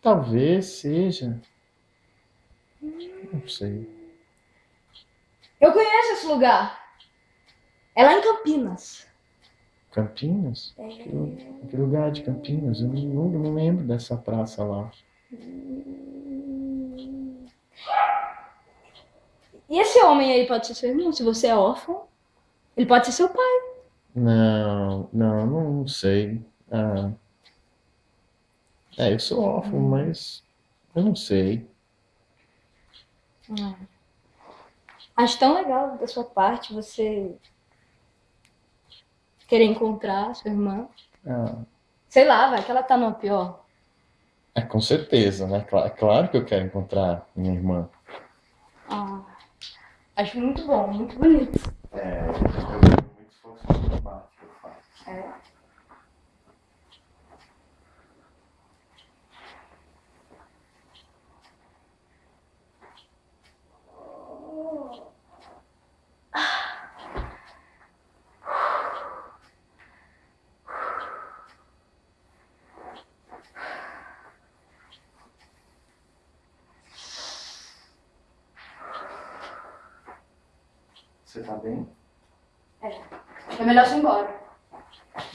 [SPEAKER 1] Talvez seja. Não sei.
[SPEAKER 8] Eu conheço esse lugar. É lá em Campinas.
[SPEAKER 1] Campinas? Que, lu- que lugar de Campinas? Eu não, não lembro dessa praça lá.
[SPEAKER 3] E esse homem aí pode ser seu irmão? Se você é órfão, ele pode ser seu pai.
[SPEAKER 8] Não, não, não sei. Ah. É, eu sou órfão, mas eu não sei.
[SPEAKER 3] Ah. Acho tão legal da sua parte você querer encontrar sua irmã.
[SPEAKER 8] Ah,
[SPEAKER 3] Sei lá, vai que ela tá numa pior.
[SPEAKER 8] É com certeza, né? Cla- Claro que eu quero encontrar minha irmã.
[SPEAKER 3] Ah, acho muito bom, muito bonito.
[SPEAKER 8] É, eu muito que eu faço.
[SPEAKER 3] É.
[SPEAKER 8] Você tá bem?
[SPEAKER 3] É. É melhor você ir embora.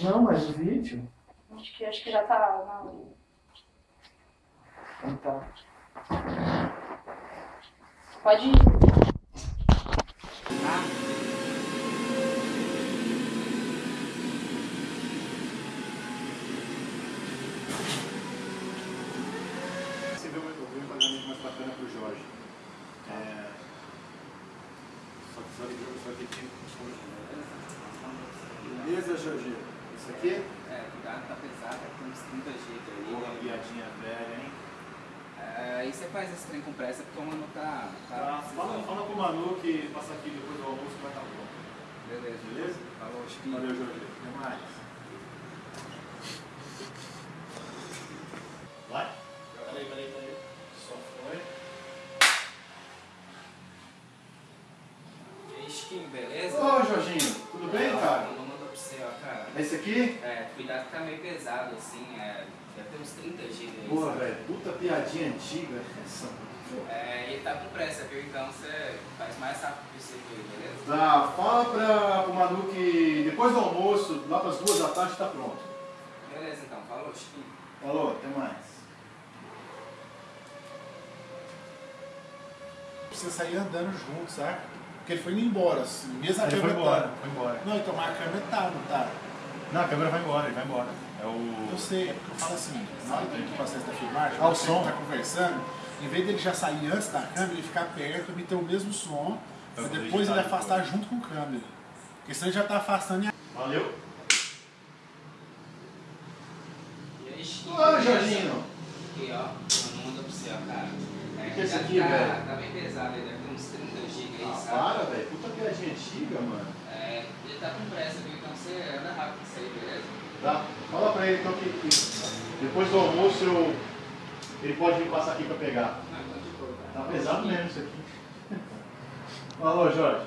[SPEAKER 8] Não, mas o vídeo.
[SPEAKER 3] Acho que, acho que já tá na hora.
[SPEAKER 8] Então tá.
[SPEAKER 3] Pode ir.
[SPEAKER 1] Você vê o meu um pagamento mais bacana pro Jorge. É... Só que só que só que tem. Beleza, Jorge? Isso aqui?
[SPEAKER 7] É, cuidado, tá pesado, tem uns 30 GB aí.
[SPEAKER 1] Porra, piadinha velha, hein?
[SPEAKER 7] É, aí você faz esse trem com pressa porque o mano tá. tá
[SPEAKER 1] Tá, fala, fala com o Manu que passa aqui depois do almoço vai estar pronto.
[SPEAKER 7] Beleza.
[SPEAKER 1] Beleza?
[SPEAKER 7] Falou, Chiquinho.
[SPEAKER 1] Valeu, Jorge. Até mais. Aqui?
[SPEAKER 7] É, cuidado que tá meio pesado, assim, é. Deve ter uns 30 GB aí.
[SPEAKER 1] Porra, velho, puta piadinha antiga. Essa.
[SPEAKER 7] É, ele tá com pressa, viu? Então você faz mais rápido possível beleza?
[SPEAKER 1] Tá, fala pra, pro Manu que depois do almoço, lá pras duas da tarde, tá pronto.
[SPEAKER 7] Beleza, então. Falou, Chiquinho.
[SPEAKER 1] Falou, até mais.
[SPEAKER 11] Precisa sair andando junto, sabe? Porque ele foi indo embora, assim, mesmo a
[SPEAKER 1] Ele foi
[SPEAKER 11] câmera
[SPEAKER 1] embora,
[SPEAKER 11] tá.
[SPEAKER 1] foi embora.
[SPEAKER 11] Não, então mas a câmera tá, não tá?
[SPEAKER 1] Não, a câmera vai embora, ele vai embora. É o.
[SPEAKER 11] Eu sei, é porque eu falo assim, na hora do processo da filmagem,
[SPEAKER 1] Ah, o som.
[SPEAKER 11] tá conversando, em vez dele já sair antes da câmera, ele ficar perto e ter o mesmo som,
[SPEAKER 1] Pra
[SPEAKER 11] depois ele afastar junto com a câmera. Porque senão ele já tá afastando e
[SPEAKER 1] Valeu.
[SPEAKER 7] E aí, beleza?
[SPEAKER 1] Jorginho.
[SPEAKER 7] Aqui, ó. Manda pra você, ó, cara. É,
[SPEAKER 1] que é esse
[SPEAKER 7] cuidado
[SPEAKER 1] aqui,
[SPEAKER 7] tá,
[SPEAKER 1] velho?
[SPEAKER 7] Tá bem pesado, ele deve ter uns 30 GB aí,
[SPEAKER 1] Ah,
[SPEAKER 7] sabe?
[SPEAKER 1] para, velho. Puta piadinha antiga, mano.
[SPEAKER 7] Tá com pressa, viu? Então você anda rápido isso aí, beleza?
[SPEAKER 1] Tá? Fala pra ele então que, que depois do almoço eu, ele pode vir passar aqui pra pegar.
[SPEAKER 7] Não, então de boa, cara.
[SPEAKER 1] Tá pesado mesmo isso aqui. Falou, Jorge.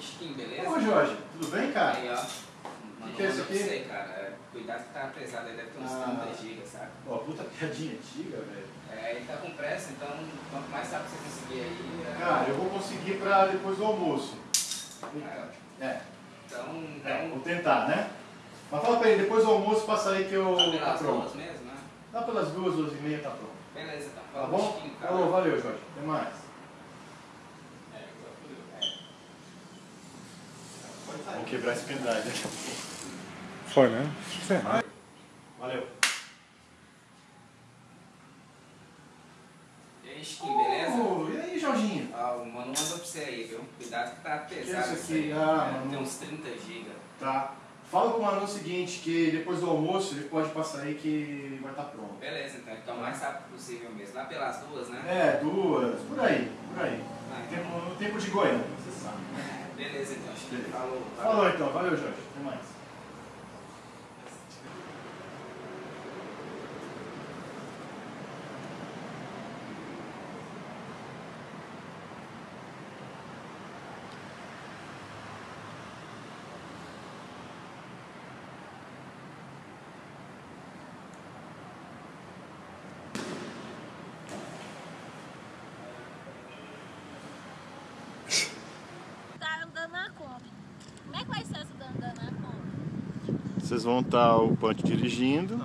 [SPEAKER 7] Chiquinho, beleza?
[SPEAKER 1] Ô, Jorge, tudo bem, cara?
[SPEAKER 7] Aí, ó.
[SPEAKER 1] que é isso aqui?
[SPEAKER 7] você, cara. É, cuidado que tá pesado, ele deve ter uns
[SPEAKER 1] Ah.
[SPEAKER 7] 30 GB, sabe?
[SPEAKER 1] Ó, puta piadinha antiga, velho.
[SPEAKER 7] É, ele tá com pressa, então quanto mais rápido você conseguir aí. É,
[SPEAKER 1] Cara, eu vou conseguir pra depois do almoço.
[SPEAKER 7] é,
[SPEAKER 1] É,
[SPEAKER 7] então,
[SPEAKER 1] é,
[SPEAKER 7] então
[SPEAKER 1] vou tentar, né? Mas fala pra ele, depois do almoço passa aí que eu.
[SPEAKER 7] tá
[SPEAKER 1] Tá
[SPEAKER 7] pelas
[SPEAKER 1] pronto.
[SPEAKER 7] duas mesmo, né?
[SPEAKER 1] Lá pelas duas, duas e meia tá pronto.
[SPEAKER 7] Beleza, então.
[SPEAKER 1] Tá
[SPEAKER 7] Falou,
[SPEAKER 1] bom? Falou, valeu, Jorge. Até mais.
[SPEAKER 7] É, agora fudeu. É.
[SPEAKER 1] Vamos quebrar esse pendrive.
[SPEAKER 4] Foi, né?
[SPEAKER 1] Valeu.
[SPEAKER 7] E aí, beleza?
[SPEAKER 1] E aí, Jorginho?
[SPEAKER 7] Ó, o mano mandou pra você aí, viu? Cuidado que tá pesado
[SPEAKER 1] isso aqui? Ah,
[SPEAKER 7] é,
[SPEAKER 1] mano.
[SPEAKER 7] Tem uns 30 GB.
[SPEAKER 1] Tá. Fala com o Manu o seguinte, que depois do almoço ele pode passar aí que vai estar pronto.
[SPEAKER 7] Beleza, então. Então, o mais rápido possível mesmo. Lá pelas duas, né?
[SPEAKER 1] É, duas, por aí, por aí.
[SPEAKER 7] Ah, então.
[SPEAKER 1] Tempo, no tempo de Goiânia, você sabe.
[SPEAKER 7] Beleza, então. Falou.
[SPEAKER 1] Falou então, valeu Jorge, até mais.
[SPEAKER 3] Tá andando na Kombi. Como é que vai ser essa andando na Kombi?
[SPEAKER 1] Vocês vão estar o Punch dirigindo,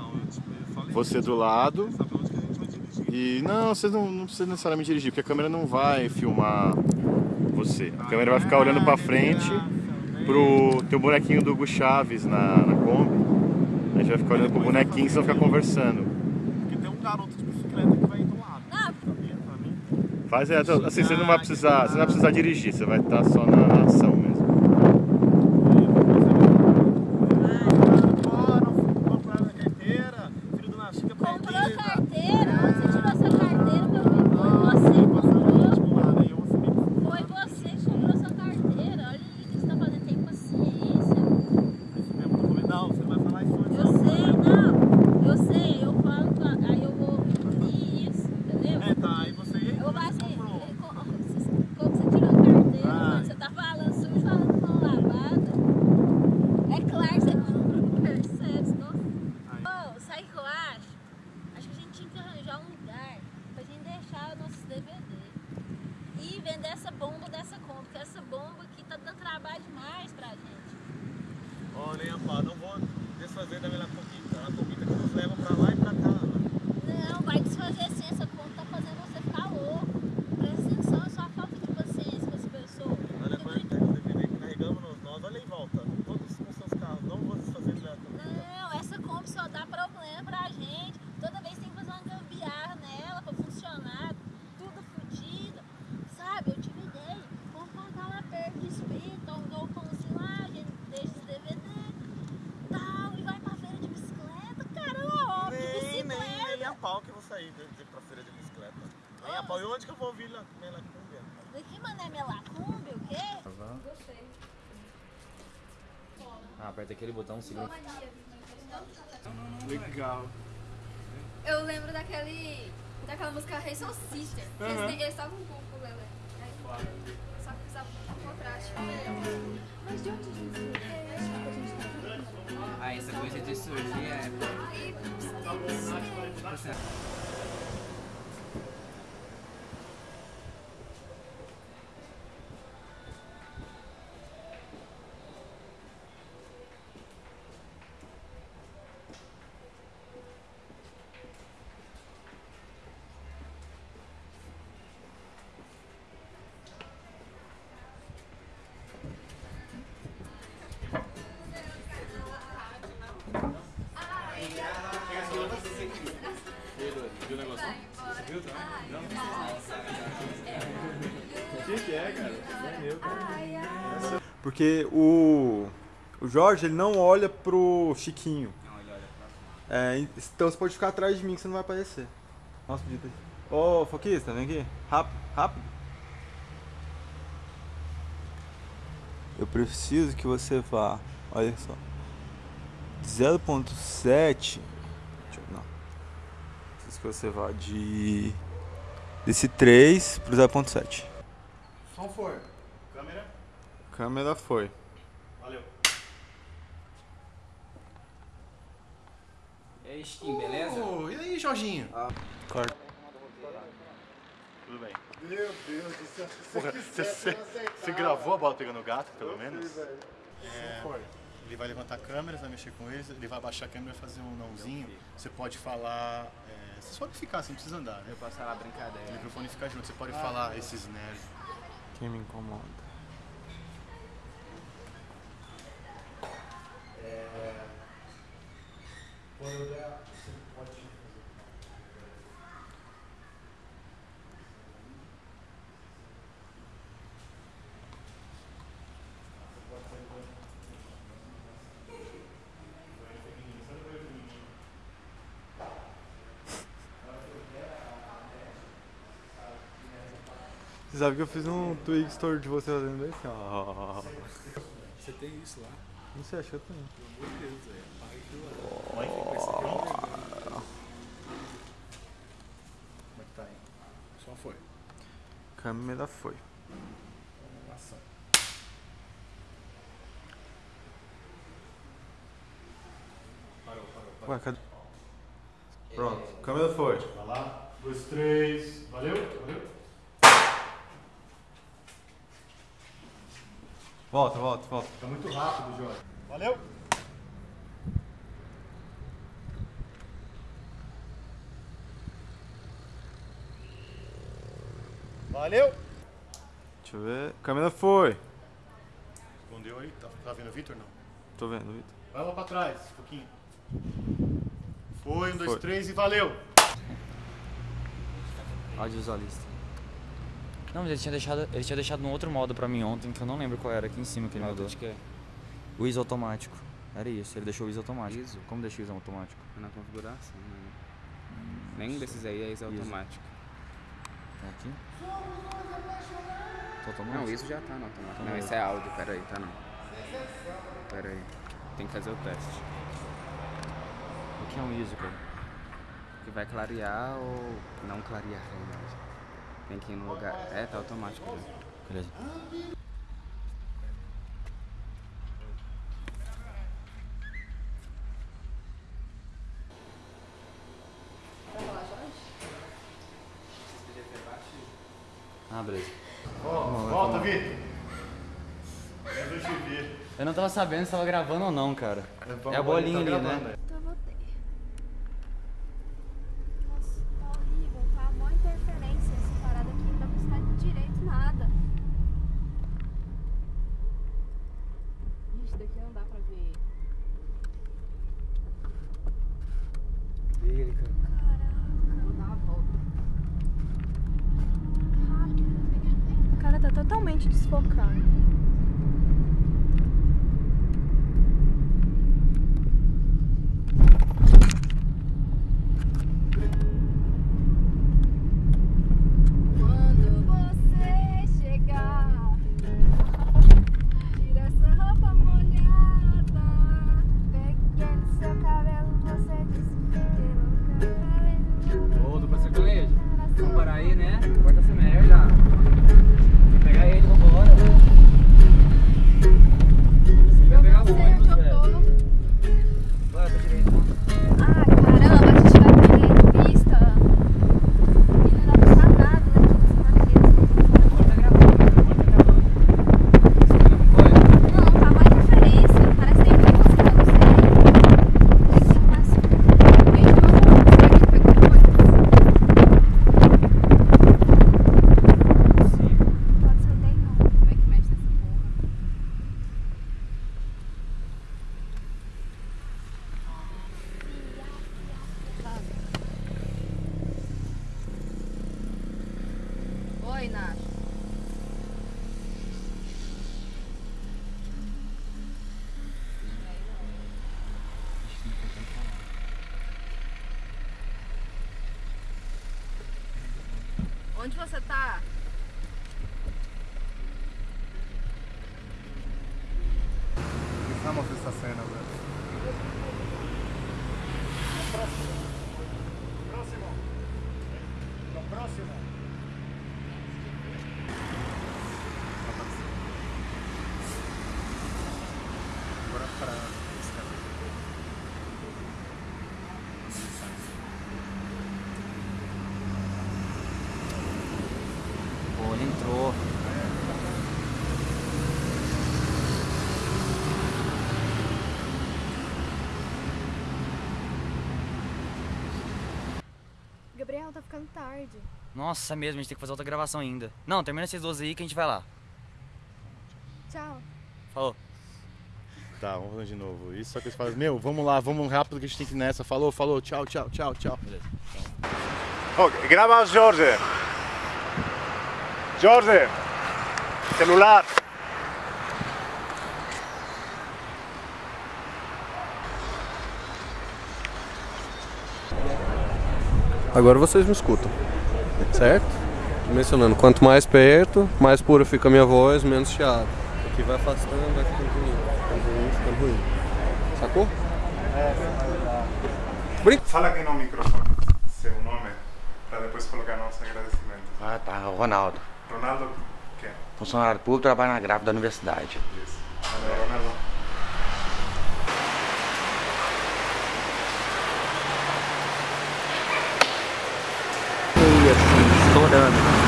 [SPEAKER 1] você do lado. E não, vocês não, não precisam necessariamente dirigir, porque a câmera não vai filmar você. A câmera vai ficar olhando pra frente pro teu bonequinho do Hugo Chaves na, na Kombi. A gente vai ficar olhando pro bonequinho e vocês vão ficar conversando.
[SPEAKER 12] Porque tem um garoto de bicicleta que vai do lado.
[SPEAKER 1] Faz é, assim, você não vai precisar, você não vai precisar dirigir, você vai estar só na, na ação mesmo.
[SPEAKER 13] Comprou carteira? Onde você tirou sua carteira, meu filho? Foi você que comprou. Foi você que comprou sua carteira. Olha aí o que você tá fazendo. Tem paciência.
[SPEAKER 12] Não, você vai falar isso hoje.
[SPEAKER 13] Eu sei, não. Eu sei. Eu falo, pra- aí eu vou engolir isso, entendeu?
[SPEAKER 12] É, tá, aí você...
[SPEAKER 13] Eu vou falar assim, como você tirou a carteira, mano? Você tá falando sujo, falando mão lavada. É claro que você comprou, percebe? Senão... Ô, sabe o que eu acho? Acho que a gente tinha que arranjar um lugar pra gente deixar nossos DVD. E vender essa bomba dessa compra, porque essa bomba aqui tá dando trabalho demais pra gente.
[SPEAKER 12] Olha, rapaz, não vou desfazer da minha copita. A copita que nos leva pra lá e pra cá.
[SPEAKER 13] Não, vai desfazer assim, essa conta tá fazendo você ficar louco. Presta atenção, é só a falta de paciência com essa pessoa.
[SPEAKER 12] Olha, quando a gente pega o DVD que carregamos nos nós, olha em volta. Todos com seus carros. Não vou desfazer da copita.
[SPEAKER 13] Não, essa Kombi só dá problema pra gente. Toda vez tem que fazer uma gambiarra nela pra funcionar. Tudo fodido. Sabe, eu tive ideia. Vamos pagar lá perto do espírito, um galpãozinho lá, a gente deixa os DVD. Tal, e vai pra feira de bicicleta. Caramba, ó, de
[SPEAKER 12] Nem, nem,
[SPEAKER 13] bicicleta.
[SPEAKER 12] nem a pau que eu vou sair de, de, pra feira de bicicleta. Nem a pau. E onde que eu vou vir lá? Minha lacúmbia?
[SPEAKER 13] Daqui, mané, melacumbi, o quê? Gostei.
[SPEAKER 3] Ah, botão, segura.
[SPEAKER 11] Legal.
[SPEAKER 13] Eu lembro daquele. daquela música Hey Soul Sister. Eles estavam
[SPEAKER 14] Porque o, o Jorge ele não olha pro Chiquinho.
[SPEAKER 7] Não, ele olha pra
[SPEAKER 14] É, então você pode ficar atrás de mim que você não vai aparecer. Nossa, podia ter. Ô, Foquista, vem aqui. Rápido, rápido. Eu preciso que você vá. Olha só. 0.7. Deixa eu- Não. Preciso que você vá de. Desse 3 pro 0.7.
[SPEAKER 10] Som for. Câmera.
[SPEAKER 14] Câmera foi.
[SPEAKER 10] Valeu.
[SPEAKER 7] E aí, Skin, beleza?
[SPEAKER 10] Ô, e aí, Jorginho?
[SPEAKER 14] Corta.
[SPEAKER 1] Tudo bem.
[SPEAKER 10] Meu Deus do céu. Se
[SPEAKER 1] Porra,
[SPEAKER 10] quiser,
[SPEAKER 1] você,
[SPEAKER 10] você
[SPEAKER 1] você gravou a bola pegando o gato, pelo menos?
[SPEAKER 10] fiz, velho.
[SPEAKER 1] É, ele vai levantar a câmera, você vai mexer com eles, ele vai abaixar a câmera e fazer um nãozinho. Você pode falar. É, você só pode ficar, você não precisa andar, né?
[SPEAKER 7] Eu posso falar brincadeira.
[SPEAKER 1] O microfone fica junto, você pode
[SPEAKER 10] Ah,
[SPEAKER 1] falar
[SPEAKER 10] tá.
[SPEAKER 1] esses nerds.
[SPEAKER 14] Quem me incomoda?
[SPEAKER 10] Quando der, você pode fazer.
[SPEAKER 14] Você sabe que eu fiz um Twig Store de você fazendo isso? ó.
[SPEAKER 11] Você tem isso lá?
[SPEAKER 14] Não sei, acho que eu tenho.
[SPEAKER 11] Pelo amor de Deus, lá. Vai ser pronto?
[SPEAKER 10] Como é que tá aí?
[SPEAKER 11] Só foi.
[SPEAKER 14] Câmera foi.
[SPEAKER 10] Ação. Parou, parou, parou.
[SPEAKER 14] Ué, cadê? Pronto, câmera foi.
[SPEAKER 1] Vai lá. Dois, três. Valeu? Valeu?
[SPEAKER 14] Volta, volta, volta.
[SPEAKER 1] Fica muito rápido, Jorge. Valeu! Valeu!
[SPEAKER 14] Deixa eu ver. A câmera foi.
[SPEAKER 1] Escondeu aí? Tá, tá vendo o Vitor não?
[SPEAKER 14] Tô vendo, Vitor.
[SPEAKER 1] Vai lá pra trás, um pouquinho. Foi, um, dois, três e valeu!
[SPEAKER 5] Audiovisualista. Não, mas ele tinha deixado, ele tinha deixado num outro modo pra mim ontem, que eu não lembro qual era, aqui em cima que ele mudou. O ISO automático. Era isso, ele deixou o ISO automático.
[SPEAKER 7] ISO?
[SPEAKER 5] Como deixa o ISO automático?
[SPEAKER 7] Na configuração, né? Nenhum desses aí é ISO automático.
[SPEAKER 5] Tá aqui? Tá automático?
[SPEAKER 7] Não, isso já tá no automático. Não, esse é áudio, pera aí, tá não. Pera aí. Tem que fazer o teste.
[SPEAKER 5] O que é um ISO, cara?
[SPEAKER 7] Que vai clarear ou não clarear a imagem. Tem que ir no lugar. É, tá automático já.
[SPEAKER 5] Beleza.
[SPEAKER 6] Vai falar, Jorge?
[SPEAKER 5] Ah, beleza.
[SPEAKER 1] Volta, volta, Vitor! Eu
[SPEAKER 5] não tava sabendo se tava gravando ou não, cara. É a bolinha ali, né?
[SPEAKER 3] Então eu voltei. Nossa, tá horrível, tá? Mó interferência essa parada aqui, não dá pra estar direito nada.
[SPEAKER 6] Ixi, daqui não dá pra ver.
[SPEAKER 5] Ele, cara.
[SPEAKER 6] Vou dar uma volta.
[SPEAKER 3] O cara tá totalmente desfocado.
[SPEAKER 5] Ele entrou.
[SPEAKER 3] Gabriel, tá ficando tarde.
[SPEAKER 5] Nossa, mesmo, a gente tem que fazer outra gravação ainda. Não, termina esses 12 aí que a gente vai lá.
[SPEAKER 3] Tchau.
[SPEAKER 5] Falou.
[SPEAKER 1] Tá, vamos fazer de novo. Isso só que eles falam, meu, vamos lá, vamos rápido que a gente tem que ir nessa. Falou, falou, tchau, tchau, tchau, tchau.
[SPEAKER 5] Beleza.
[SPEAKER 4] Oh, graba Jorge. Jorge. Celular.
[SPEAKER 15] Agora vocês me escutam, certo? Mencionando, quanto mais perto, mais pura fica a minha voz, menos chiado. Aqui vai afastando, vai ficando ruim, ficando ruim, ficando ruim. Sacou?
[SPEAKER 4] Fala aqui no microfone seu nome, para depois colocar nosso agradecimento.
[SPEAKER 16] Ah, tá. Ronaldo.
[SPEAKER 4] Ronaldo, quê?
[SPEAKER 16] Funcionário público, trabalha na grávida da universidade.
[SPEAKER 4] Isso. Valeu, Ronaldo.
[SPEAKER 16] E assim, estourando.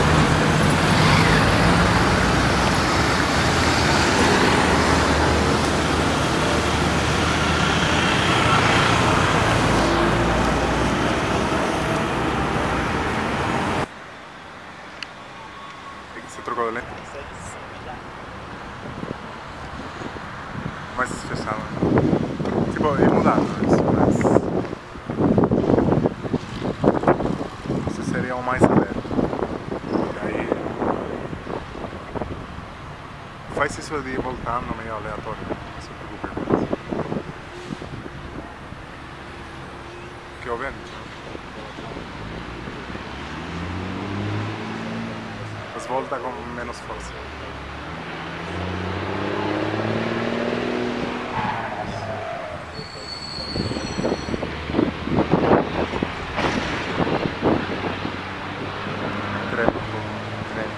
[SPEAKER 4] preciso de ir voltando meio aleatório. Não se preocupe. Que o vento. Mas volta com menos força. Credo, credo.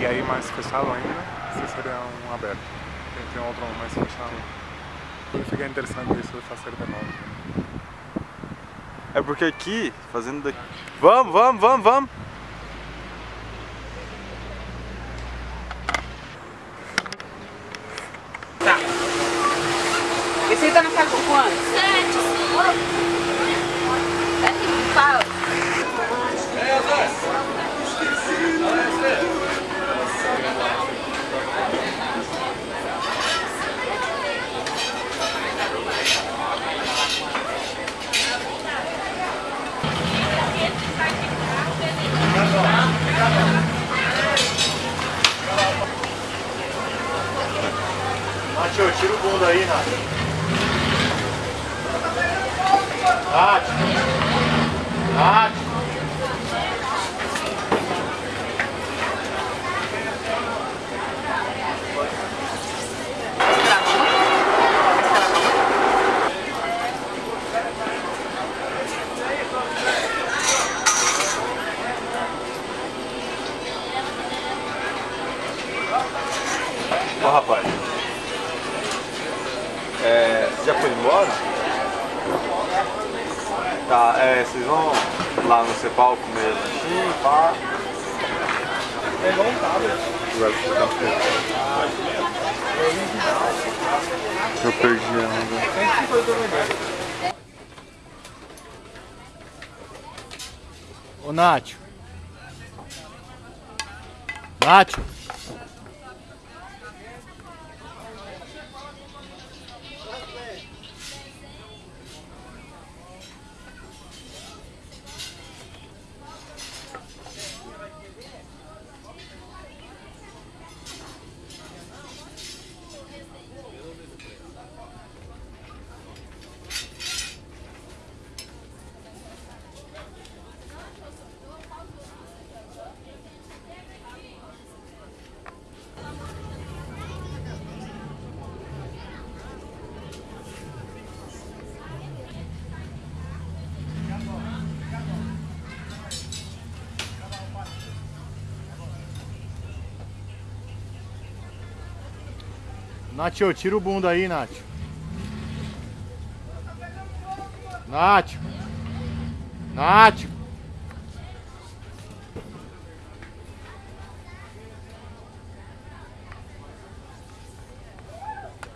[SPEAKER 4] E aí mais fechado ainda, esse seria um aberto. Tem, tem outro mais fechado. E fica interessante isso de fazer de novo.
[SPEAKER 14] É porque aqui, fazendo daqui. Vamos, vamos, vamos, vamos!
[SPEAKER 1] Nacho, tira o bunda aí. Nacho. Nacho.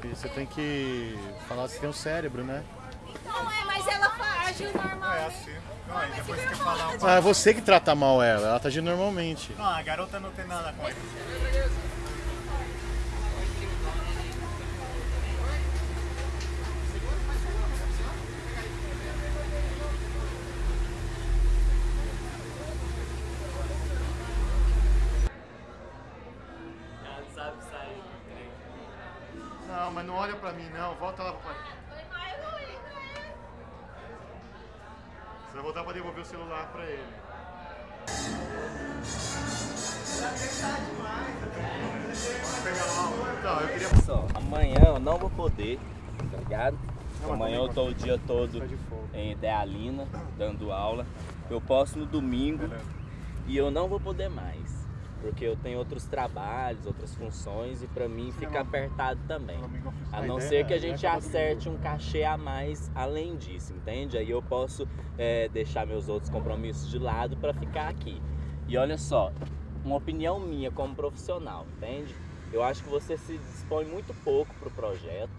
[SPEAKER 1] E Você tem que falar se tem um cérebro, né?
[SPEAKER 3] Não é, mas ela agiu normal.
[SPEAKER 4] É assim. Não, aí depois que falar
[SPEAKER 1] Ah, é você que trata mal ela, ela tá agindo normalmente.
[SPEAKER 4] Não, a garota não tem nada com isso.
[SPEAKER 7] Ela não sabe sair.
[SPEAKER 1] Não, mas não olha pra mim não, volta lá pra Você vai voltar pra devolver o celular pra ele. Então, eu queria...
[SPEAKER 9] Só, amanhã eu não vou poder, tá ligado?
[SPEAKER 1] Não,
[SPEAKER 9] amanhã eu tô o dia todo em Idealina, dando aula. Eu posso no domingo e eu não vou poder mais. Porque eu tenho outros trabalhos, outras funções e pra mim fica apertado também. A não ser que a gente acerte um cachê a mais além disso, entende? Aí eu posso é, deixar meus outros compromissos de lado pra ficar aqui. E olha só, uma opinião minha como profissional, entende? Eu acho que você se dispõe muito pouco pro projeto,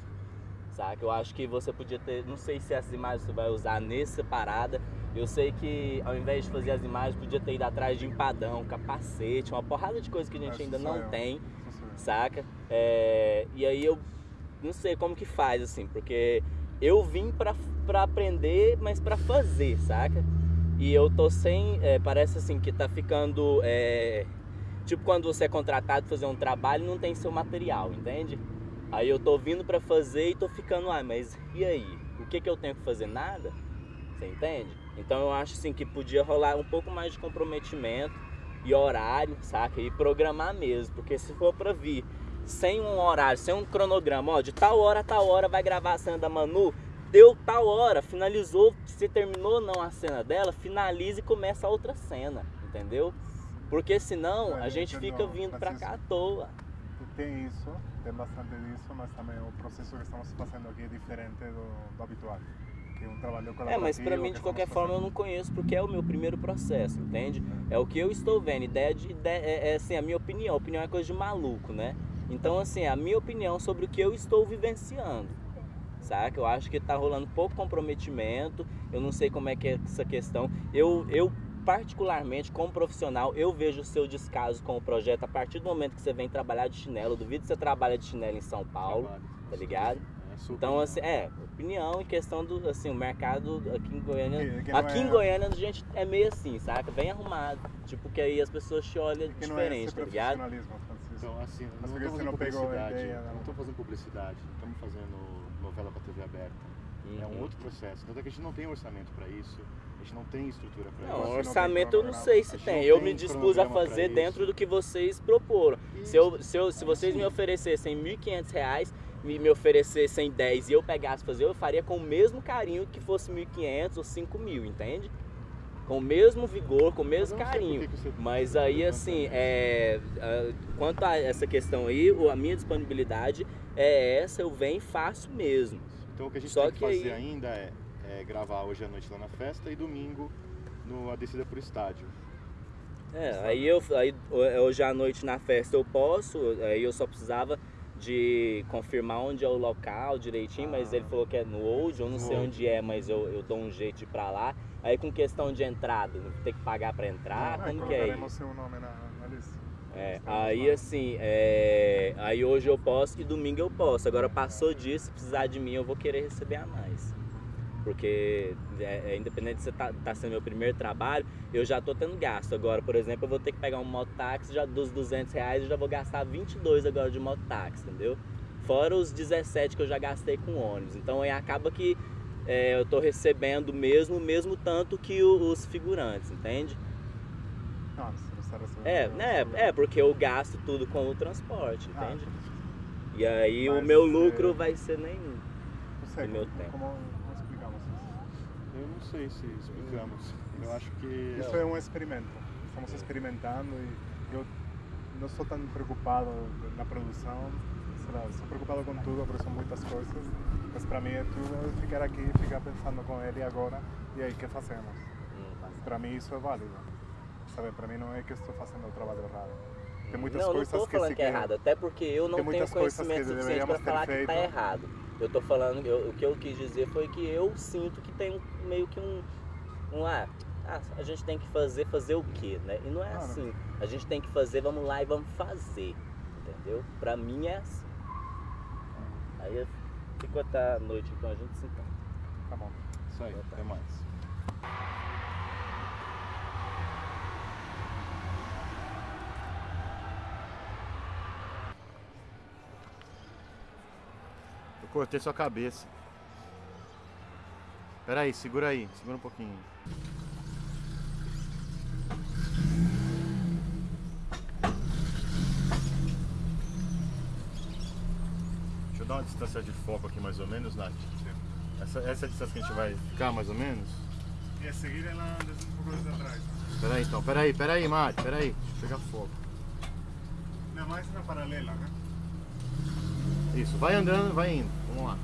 [SPEAKER 9] saca? Eu acho que você podia ter, não sei se essas imagens você vai usar nessa parada. Eu sei que ao invés de fazer as imagens, podia ter ido atrás de empadão, capacete, uma porrada de coisa que a gente
[SPEAKER 4] Essa
[SPEAKER 9] ainda não
[SPEAKER 4] eu.
[SPEAKER 9] tem, saca? É, e aí eu não sei como que faz, assim, porque eu vim pra, pra aprender, mas pra fazer, saca? E eu tô sem. é, parece assim que tá ficando é, Tipo quando você é contratado pra fazer um trabalho e não tem seu material, entende? Aí eu tô vindo pra fazer e tô ficando, ah, mas e aí? O que que eu tenho que fazer? Nada? Você entende? Então eu acho assim que podia rolar um pouco mais de comprometimento e horário, saca? E programar mesmo, porque se for pra vir sem um horário, sem um cronograma, ó, de tal hora a tal hora vai gravar a cena da Manu, deu tal hora, finalizou, se terminou ou não a cena dela, finaliza e começa a outra cena, entendeu? Porque senão a gente fica vindo pra cá à toa.
[SPEAKER 4] Tem isso, tem bastante disso, mas também o processo que estamos fazendo aqui é diferente do, do habitual. Que é um trabalho
[SPEAKER 9] É, mas pra mim, de qualquer forma, eu não conheço porque é o meu primeiro processo, entende? É o que eu estou vendo. Ideia de. ideia, é, é assim, a minha opinião. Opinião é coisa de maluco, né? Então, assim, a minha opinião sobre o que eu estou vivenciando. Saca? Eu acho que tá rolando pouco comprometimento. Eu não sei como é que é essa questão. Eu, eu particularmente, como profissional, eu vejo o seu descaso com o projeto a partir do momento que você vem trabalhar de chinelo. Eu duvido que você trabalha de chinelo em São Paulo, tá ligado? Então, assim, é, opinião em questão do, assim, o mercado aqui em Goiânia.
[SPEAKER 4] Que- que não
[SPEAKER 9] aqui
[SPEAKER 4] é-
[SPEAKER 9] em Goiânia a gente é meio assim, saca? Bem arrumado. Tipo, que aí as pessoas te olham
[SPEAKER 4] Que não é
[SPEAKER 9] diferente, tá ligado?
[SPEAKER 4] profissionalismo, Francisco.
[SPEAKER 17] Então, assim,
[SPEAKER 4] Mas
[SPEAKER 17] não
[SPEAKER 4] porque
[SPEAKER 17] estou
[SPEAKER 4] você não
[SPEAKER 17] fazendo
[SPEAKER 4] pegou
[SPEAKER 17] publicidade,
[SPEAKER 4] ideia,
[SPEAKER 17] não
[SPEAKER 4] não.
[SPEAKER 17] estou fazendo publicidade, não estamos fazendo novela para TV aberta. É um
[SPEAKER 9] Uhum.
[SPEAKER 17] outro processo. Tanto é que a gente não tem orçamento para isso, a gente não tem estrutura para
[SPEAKER 9] Não,
[SPEAKER 17] isso.
[SPEAKER 9] orçamento eu não sei se tem.
[SPEAKER 17] não
[SPEAKER 9] Eu
[SPEAKER 17] tem
[SPEAKER 9] me dispus a
[SPEAKER 17] pra
[SPEAKER 9] fazer dentro do que vocês proporam. Se, eu, se, eu, se vocês me oferecessem 1.500 reais, me, me oferecessem 10 e eu pegasse fazer, eu faria com o mesmo carinho que fosse 1.500 ou 5.000, entende? Com o mesmo vigor, com o mesmo carinho. Mas aí, assim, é, é, quanto a essa questão aí, o- a minha disponibilidade é essa, eu venho e faço mesmo.
[SPEAKER 17] Então o que a gente
[SPEAKER 9] Só
[SPEAKER 17] tem que,
[SPEAKER 9] que
[SPEAKER 17] fazer
[SPEAKER 9] aí-
[SPEAKER 17] ainda é, é gravar hoje à noite lá na festa e domingo no A Descida pro Estádio.
[SPEAKER 9] É, aí eu aí hoje à noite na festa eu posso, aí eu só precisava de confirmar onde é o local direitinho, mas ele falou que é no Old, eu não sei onde é, mas eu, eu dou um jeito de ir pra lá. Aí com questão de entrada, tem que pagar pra entrar,
[SPEAKER 4] Ah,
[SPEAKER 9] como que é isso?
[SPEAKER 4] seu nome na, na lista.
[SPEAKER 9] É, aí assim, é, aí hoje eu posso e domingo eu posso. Agora passou disso, se precisar de mim eu vou querer receber a mais. Porque é, é, independente de você tá, tá sendo meu primeiro trabalho, eu já tô tendo gasto. Agora, por exemplo, eu vou ter que pegar um mototáxi, já dos 200 reais eu já vou gastar 22 agora de mototáxi, entendeu? Fora os 17 que eu já gastei com ônibus. Então aí acaba que é, eu tô recebendo mesmo, mesmo tanto que o- os figurantes, entende?
[SPEAKER 4] Recebendo.
[SPEAKER 9] É, né? É, porque eu gasto tudo com o transporte,
[SPEAKER 4] Ah,
[SPEAKER 9] entende? E aí o meu
[SPEAKER 4] é,
[SPEAKER 9] lucro vai ser nenhum
[SPEAKER 4] Não sei,
[SPEAKER 9] meu tempo.
[SPEAKER 4] como, como explicamos isso?
[SPEAKER 17] Eu não sei se explicamos. Eu acho que.
[SPEAKER 4] Isso é um experimento. Estamos experimentando e eu não estou tão preocupado na produção. Sei lá, estou preocupado com tudo, porque são muitas coisas. Mas para mim é tudo ficar aqui, ficar pensando com ele agora e aí o que fazemos.
[SPEAKER 9] Hum.
[SPEAKER 4] Para mim isso é válido. Sabe, para mim não é que estou fazendo o trabalho errado. Tem muitas
[SPEAKER 9] não, não
[SPEAKER 4] coisas
[SPEAKER 9] tô
[SPEAKER 4] que
[SPEAKER 9] falando
[SPEAKER 4] se
[SPEAKER 9] que é errado, até porque eu não
[SPEAKER 4] Tem
[SPEAKER 9] tenho
[SPEAKER 4] muitas coisas
[SPEAKER 9] conhecimento
[SPEAKER 4] que
[SPEAKER 9] suficiente para
[SPEAKER 4] deveríamos ter
[SPEAKER 9] falar que tá
[SPEAKER 4] feito.
[SPEAKER 9] errado. Eu tô falando, eu- o que eu quis dizer foi que eu sinto que tem meio que um, um ah, ah, a gente tem que fazer, fazer o quê, né? E não é assim. A gente tem que fazer, vamos lá e vamos fazer, entendeu? Pra mim é assim. Aí eu fico até a noite, então a gente se encontra.
[SPEAKER 4] Tá bom.
[SPEAKER 17] Isso aí, até mais. Eu cortei sua cabeça. Pera aí, segura aí, segura um pouquinho. Deixa eu dar uma distância de foco aqui mais ou menos, Nath. Essa, essa é a distância que a gente vai ficar mais ou menos?
[SPEAKER 4] E a seguir ela desce um pouco desde atrás.
[SPEAKER 17] Pera aí então, pera aí, pera aí, Mari, pera aí. Deixa eu pegar foco.
[SPEAKER 4] Não, mais na paralela, né?
[SPEAKER 17] Isso, vai andando, vai indo. Vamos lá.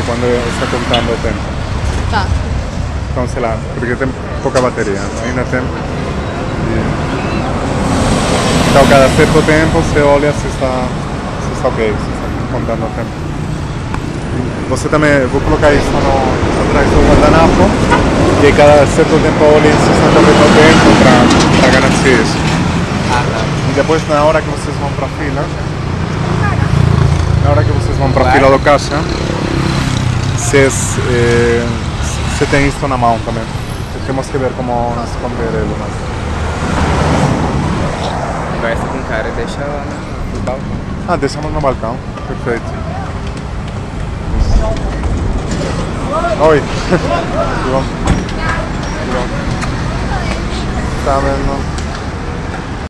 [SPEAKER 4] Que quando está contando o tempo.
[SPEAKER 6] Tá.
[SPEAKER 4] Então, sei lá, porque tem pouca bateria. Ainda tem. E- Então, cada certo tempo você olha se está, se está ok, se está contando o tempo. Você também, vou colocar isso no, atrás do guardanapo e cada certo tempo olhem se está correndo o tempo para garantir isso. E depois, na hora que vocês vão para a fila, na hora que vocês vão para a fila do caixa, vocês, eh, você tem isso na mão também. Temos que ver como esconder ele. Mas...
[SPEAKER 7] Conversa com o cara e deixa lá no, no balcão.
[SPEAKER 4] Ah, deixamos no balcão. Perfeito. Oi. Tudo bom? Tudo bom? Tá vendo?